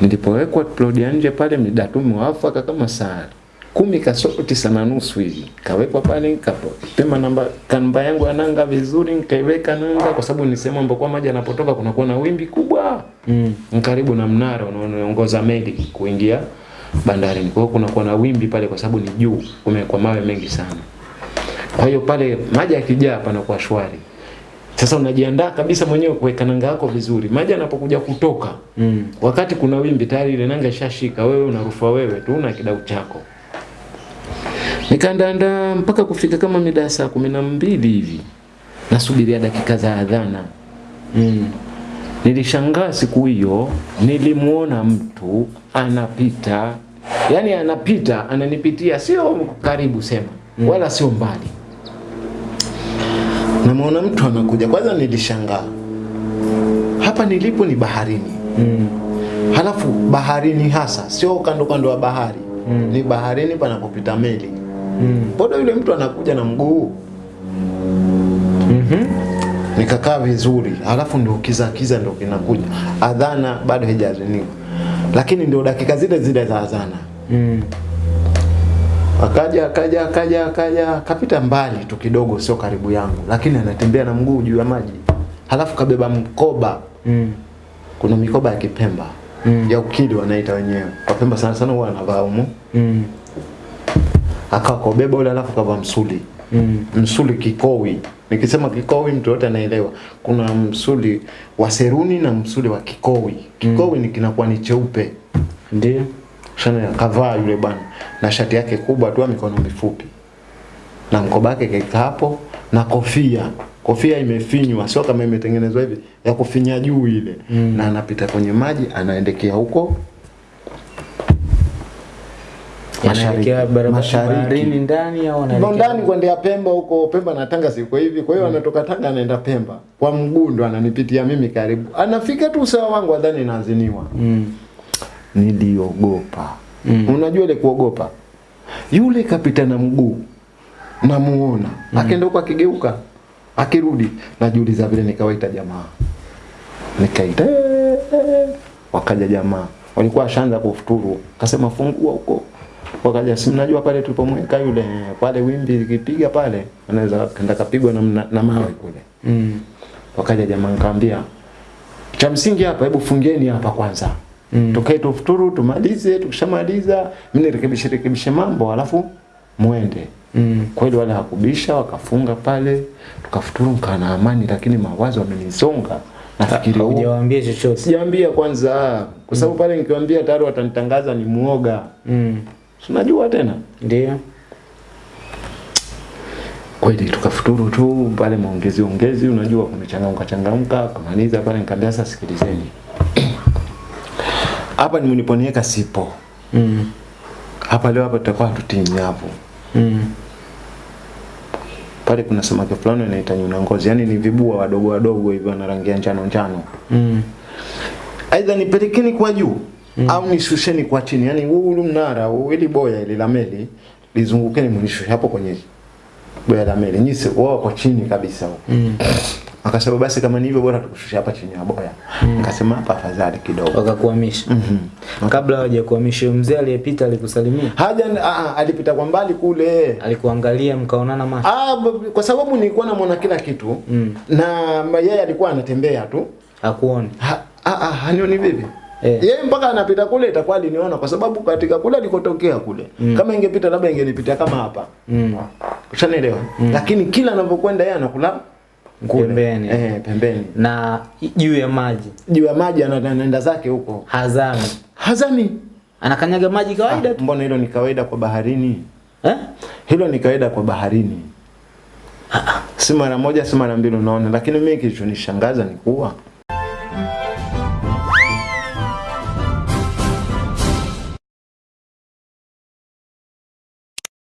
[SPEAKER 1] Nilipowekwa upload ya nje pale mdatumu tu mwafaka kama saa kumi kasoro tisa na nusu hivi kawekwa pale kapema namba kanba yangu ya nanga vizuri nikaiweka nanga kwa sababu ni sehemu ambapo maji yanapotoka kunakuwa na wimbi kubwa
[SPEAKER 2] Mm.
[SPEAKER 1] Karibu na mnara unaoongoza meli kuingia bandarini. Kwa hiyo kunakuwa na wimbi pale kwa sababu ni juu, kumekuwa mawe mengi sana. Kwa hiyo pale maji yakijaa panakuwa shwari. Sasa unajiandaa kabisa mwenyewe kuweka nanga yako vizuri. Maji yanapokuja kutoka,
[SPEAKER 2] Mm.
[SPEAKER 1] wakati kuna wimbi tayari ile nanga ishashika, wewe unarufua wewe tu na kidau chako. Nikaandaandaa mpaka kufika kama mida ya saa kumi na mbili hivi, nasubiria dakika za adhana.
[SPEAKER 2] Mm.
[SPEAKER 1] Nilishangaa siku hiyo, nilimuona mtu anapita, yani anapita ananipitia, sio karibu sema, mm. wala sio mbali. Namuona mtu anakuja, kwanza nilishangaa, hapa nilipo ni baharini,
[SPEAKER 2] Mm.
[SPEAKER 1] halafu baharini hasa, sio kando kando ya bahari
[SPEAKER 2] Mm.
[SPEAKER 1] ni baharini panapopita meli.
[SPEAKER 2] Mm.
[SPEAKER 1] Mbona yule mtu anakuja na mguu?
[SPEAKER 2] Mhm.
[SPEAKER 1] nikakaa vizuri, alafu ndio kiza kiza ndio kinakuja. Adhana bado haijaziniwa, lakini ndio dakika zile zile za adhana.
[SPEAKER 2] Mm.
[SPEAKER 1] Akaja akaja akaja akaja akapita mbali tu kidogo, sio karibu yangu, lakini anatembea na mguu juu ya maji, halafu kabeba mkoba.
[SPEAKER 2] Mm.
[SPEAKER 1] Kuna mikoba ya Kipemba
[SPEAKER 2] Mm.
[SPEAKER 1] ya ukili wanaita wenyewe, Wapemba sana sana huwa wanavaa humu.
[SPEAKER 2] Mm.
[SPEAKER 1] Akakobeba ule, alafu kavaa msuli
[SPEAKER 2] Mm.
[SPEAKER 1] msuli kikowi. Nikisema kikowi mtu yote anaelewa. Kuna msuli wa seruni na msuli wa kikowi. Kikowi mm. ni kinakuwa ni cheupe.
[SPEAKER 2] Ndio.
[SPEAKER 1] Shana kavaa yule bwana na shati yake kubwa tu mikono mifupi. Na mkoba wake kaika hapo na kofia. Kofia imefinywa sio kama imetengenezwa hivi ya kufinya juu ile.
[SPEAKER 2] Mm.
[SPEAKER 1] Na anapita kwenye maji anaendekea huko mashariki.
[SPEAKER 2] ndani au
[SPEAKER 1] ndani kuendea Pemba huko Pemba na Tanga siko hivi. Kwa hiyo anatoka Tanga anaenda Pemba. Kwa mguu ndo ananipitia mimi karibu. Anafika tu usawa wangu adhani naaziniwa.
[SPEAKER 2] Mm.
[SPEAKER 1] Niliogopa.
[SPEAKER 2] Mm.
[SPEAKER 1] Unajua ile kuogopa. Yule kapita na mguu. Namuona. Akaenda huko akigeuka. Akirudi najiuliza vile nikawaita jamaa. Nikaita. "Eh, eh." Wakaja jamaa. Walikuwa shanza kufuturu. Kasema fungua huko. Wakaja si mnajua pale tulipomweka yule pale wimbi likipiga pale anaweza kenda kapigwa na, na, na mawe kule.
[SPEAKER 2] Mm.
[SPEAKER 1] Wakaja jamaa nikamwambia cha msingi hapa hebu fungieni hapa kwanza.
[SPEAKER 2] Mm.
[SPEAKER 1] Tukae tufuturu tumalize tukishamaliza mimi nirekebishe rekebishe mambo alafu muende.
[SPEAKER 2] Mm.
[SPEAKER 1] Kweli wale hakubisha wakafunga pale tukafuturu mkaa na amani lakini mawazo yamenisonga. Nafikiri
[SPEAKER 2] Hujawaambia chochote.
[SPEAKER 1] Sijaambia kwanza kwa sababu mm. pale nikiwaambia tayari watanitangaza ni muoga.
[SPEAKER 2] Mm.
[SPEAKER 1] Unajua tena?
[SPEAKER 2] Ndio.
[SPEAKER 1] Kweli tukafuturu tu pale maongezi ongezi, unajua kumechangamka changamka, kumaliza pale nikamwambia sasa sikilizeni. Hapa nimeniponieka sipo.
[SPEAKER 2] Mm.
[SPEAKER 1] Hapa leo hapa tutakuwa tutini hapo.
[SPEAKER 2] Mm.
[SPEAKER 1] Pale kuna samaki fulani anaita nyuna ngozi, yani ni vibua wadogo wadogo hivyo na rangi ya njano njano.
[SPEAKER 2] Mm.
[SPEAKER 1] Aidha nipelekeni kwa juu au nishusheni kwa chini, yani huu mnara huu ili boya ili la meli lizungukeni mnishushe hapo kwenye boya la meli. Nyisi wao kwa chini kabisa huko.
[SPEAKER 2] Mm.
[SPEAKER 1] Akasema basi kama ni hivyo bora tukushushe hapa chini ya boya. Nikasema hapa afadhali kidogo.
[SPEAKER 2] Wakakuhamisha.
[SPEAKER 1] -hmm.
[SPEAKER 2] Kabla hawajakuhamisha mzee aliyepita alikusalimia.
[SPEAKER 1] Haja a, alipita kwa mbali kule.
[SPEAKER 2] Alikuangalia mkaonana macho.
[SPEAKER 1] Ah, kwa sababu nilikuwa namwona kila kitu
[SPEAKER 2] Mm.
[SPEAKER 1] na yeye alikuwa anatembea tu
[SPEAKER 2] Hakuoni.
[SPEAKER 1] Ha, ah, ah, hanioni vipi?
[SPEAKER 2] Eh.
[SPEAKER 1] Yeye mpaka anapita kule itakuwa aliniona kwa sababu katika kule alikotokea kule. Mm. Kama ingepita labda ingenipitia kama hapa.
[SPEAKER 2] Mm.
[SPEAKER 1] Ushanielewa? Lakini kila anapokwenda yeye anakula.
[SPEAKER 2] Pembeni.
[SPEAKER 1] Eh, pembeni.
[SPEAKER 2] Na juu ya maji
[SPEAKER 1] Juu ya maji anaenda zake huko.
[SPEAKER 2] hazami.
[SPEAKER 1] Hazani.
[SPEAKER 2] Anakanyaga maji kawaida
[SPEAKER 1] Ah,
[SPEAKER 2] tu.
[SPEAKER 1] mbona hilo ni kawaida kwa baharini?
[SPEAKER 2] Eh?
[SPEAKER 1] Hilo ni kawaida kwa baharini. Si mara moja, si mara mbili unaona, lakini mimi kilichonishangaza ni kuwa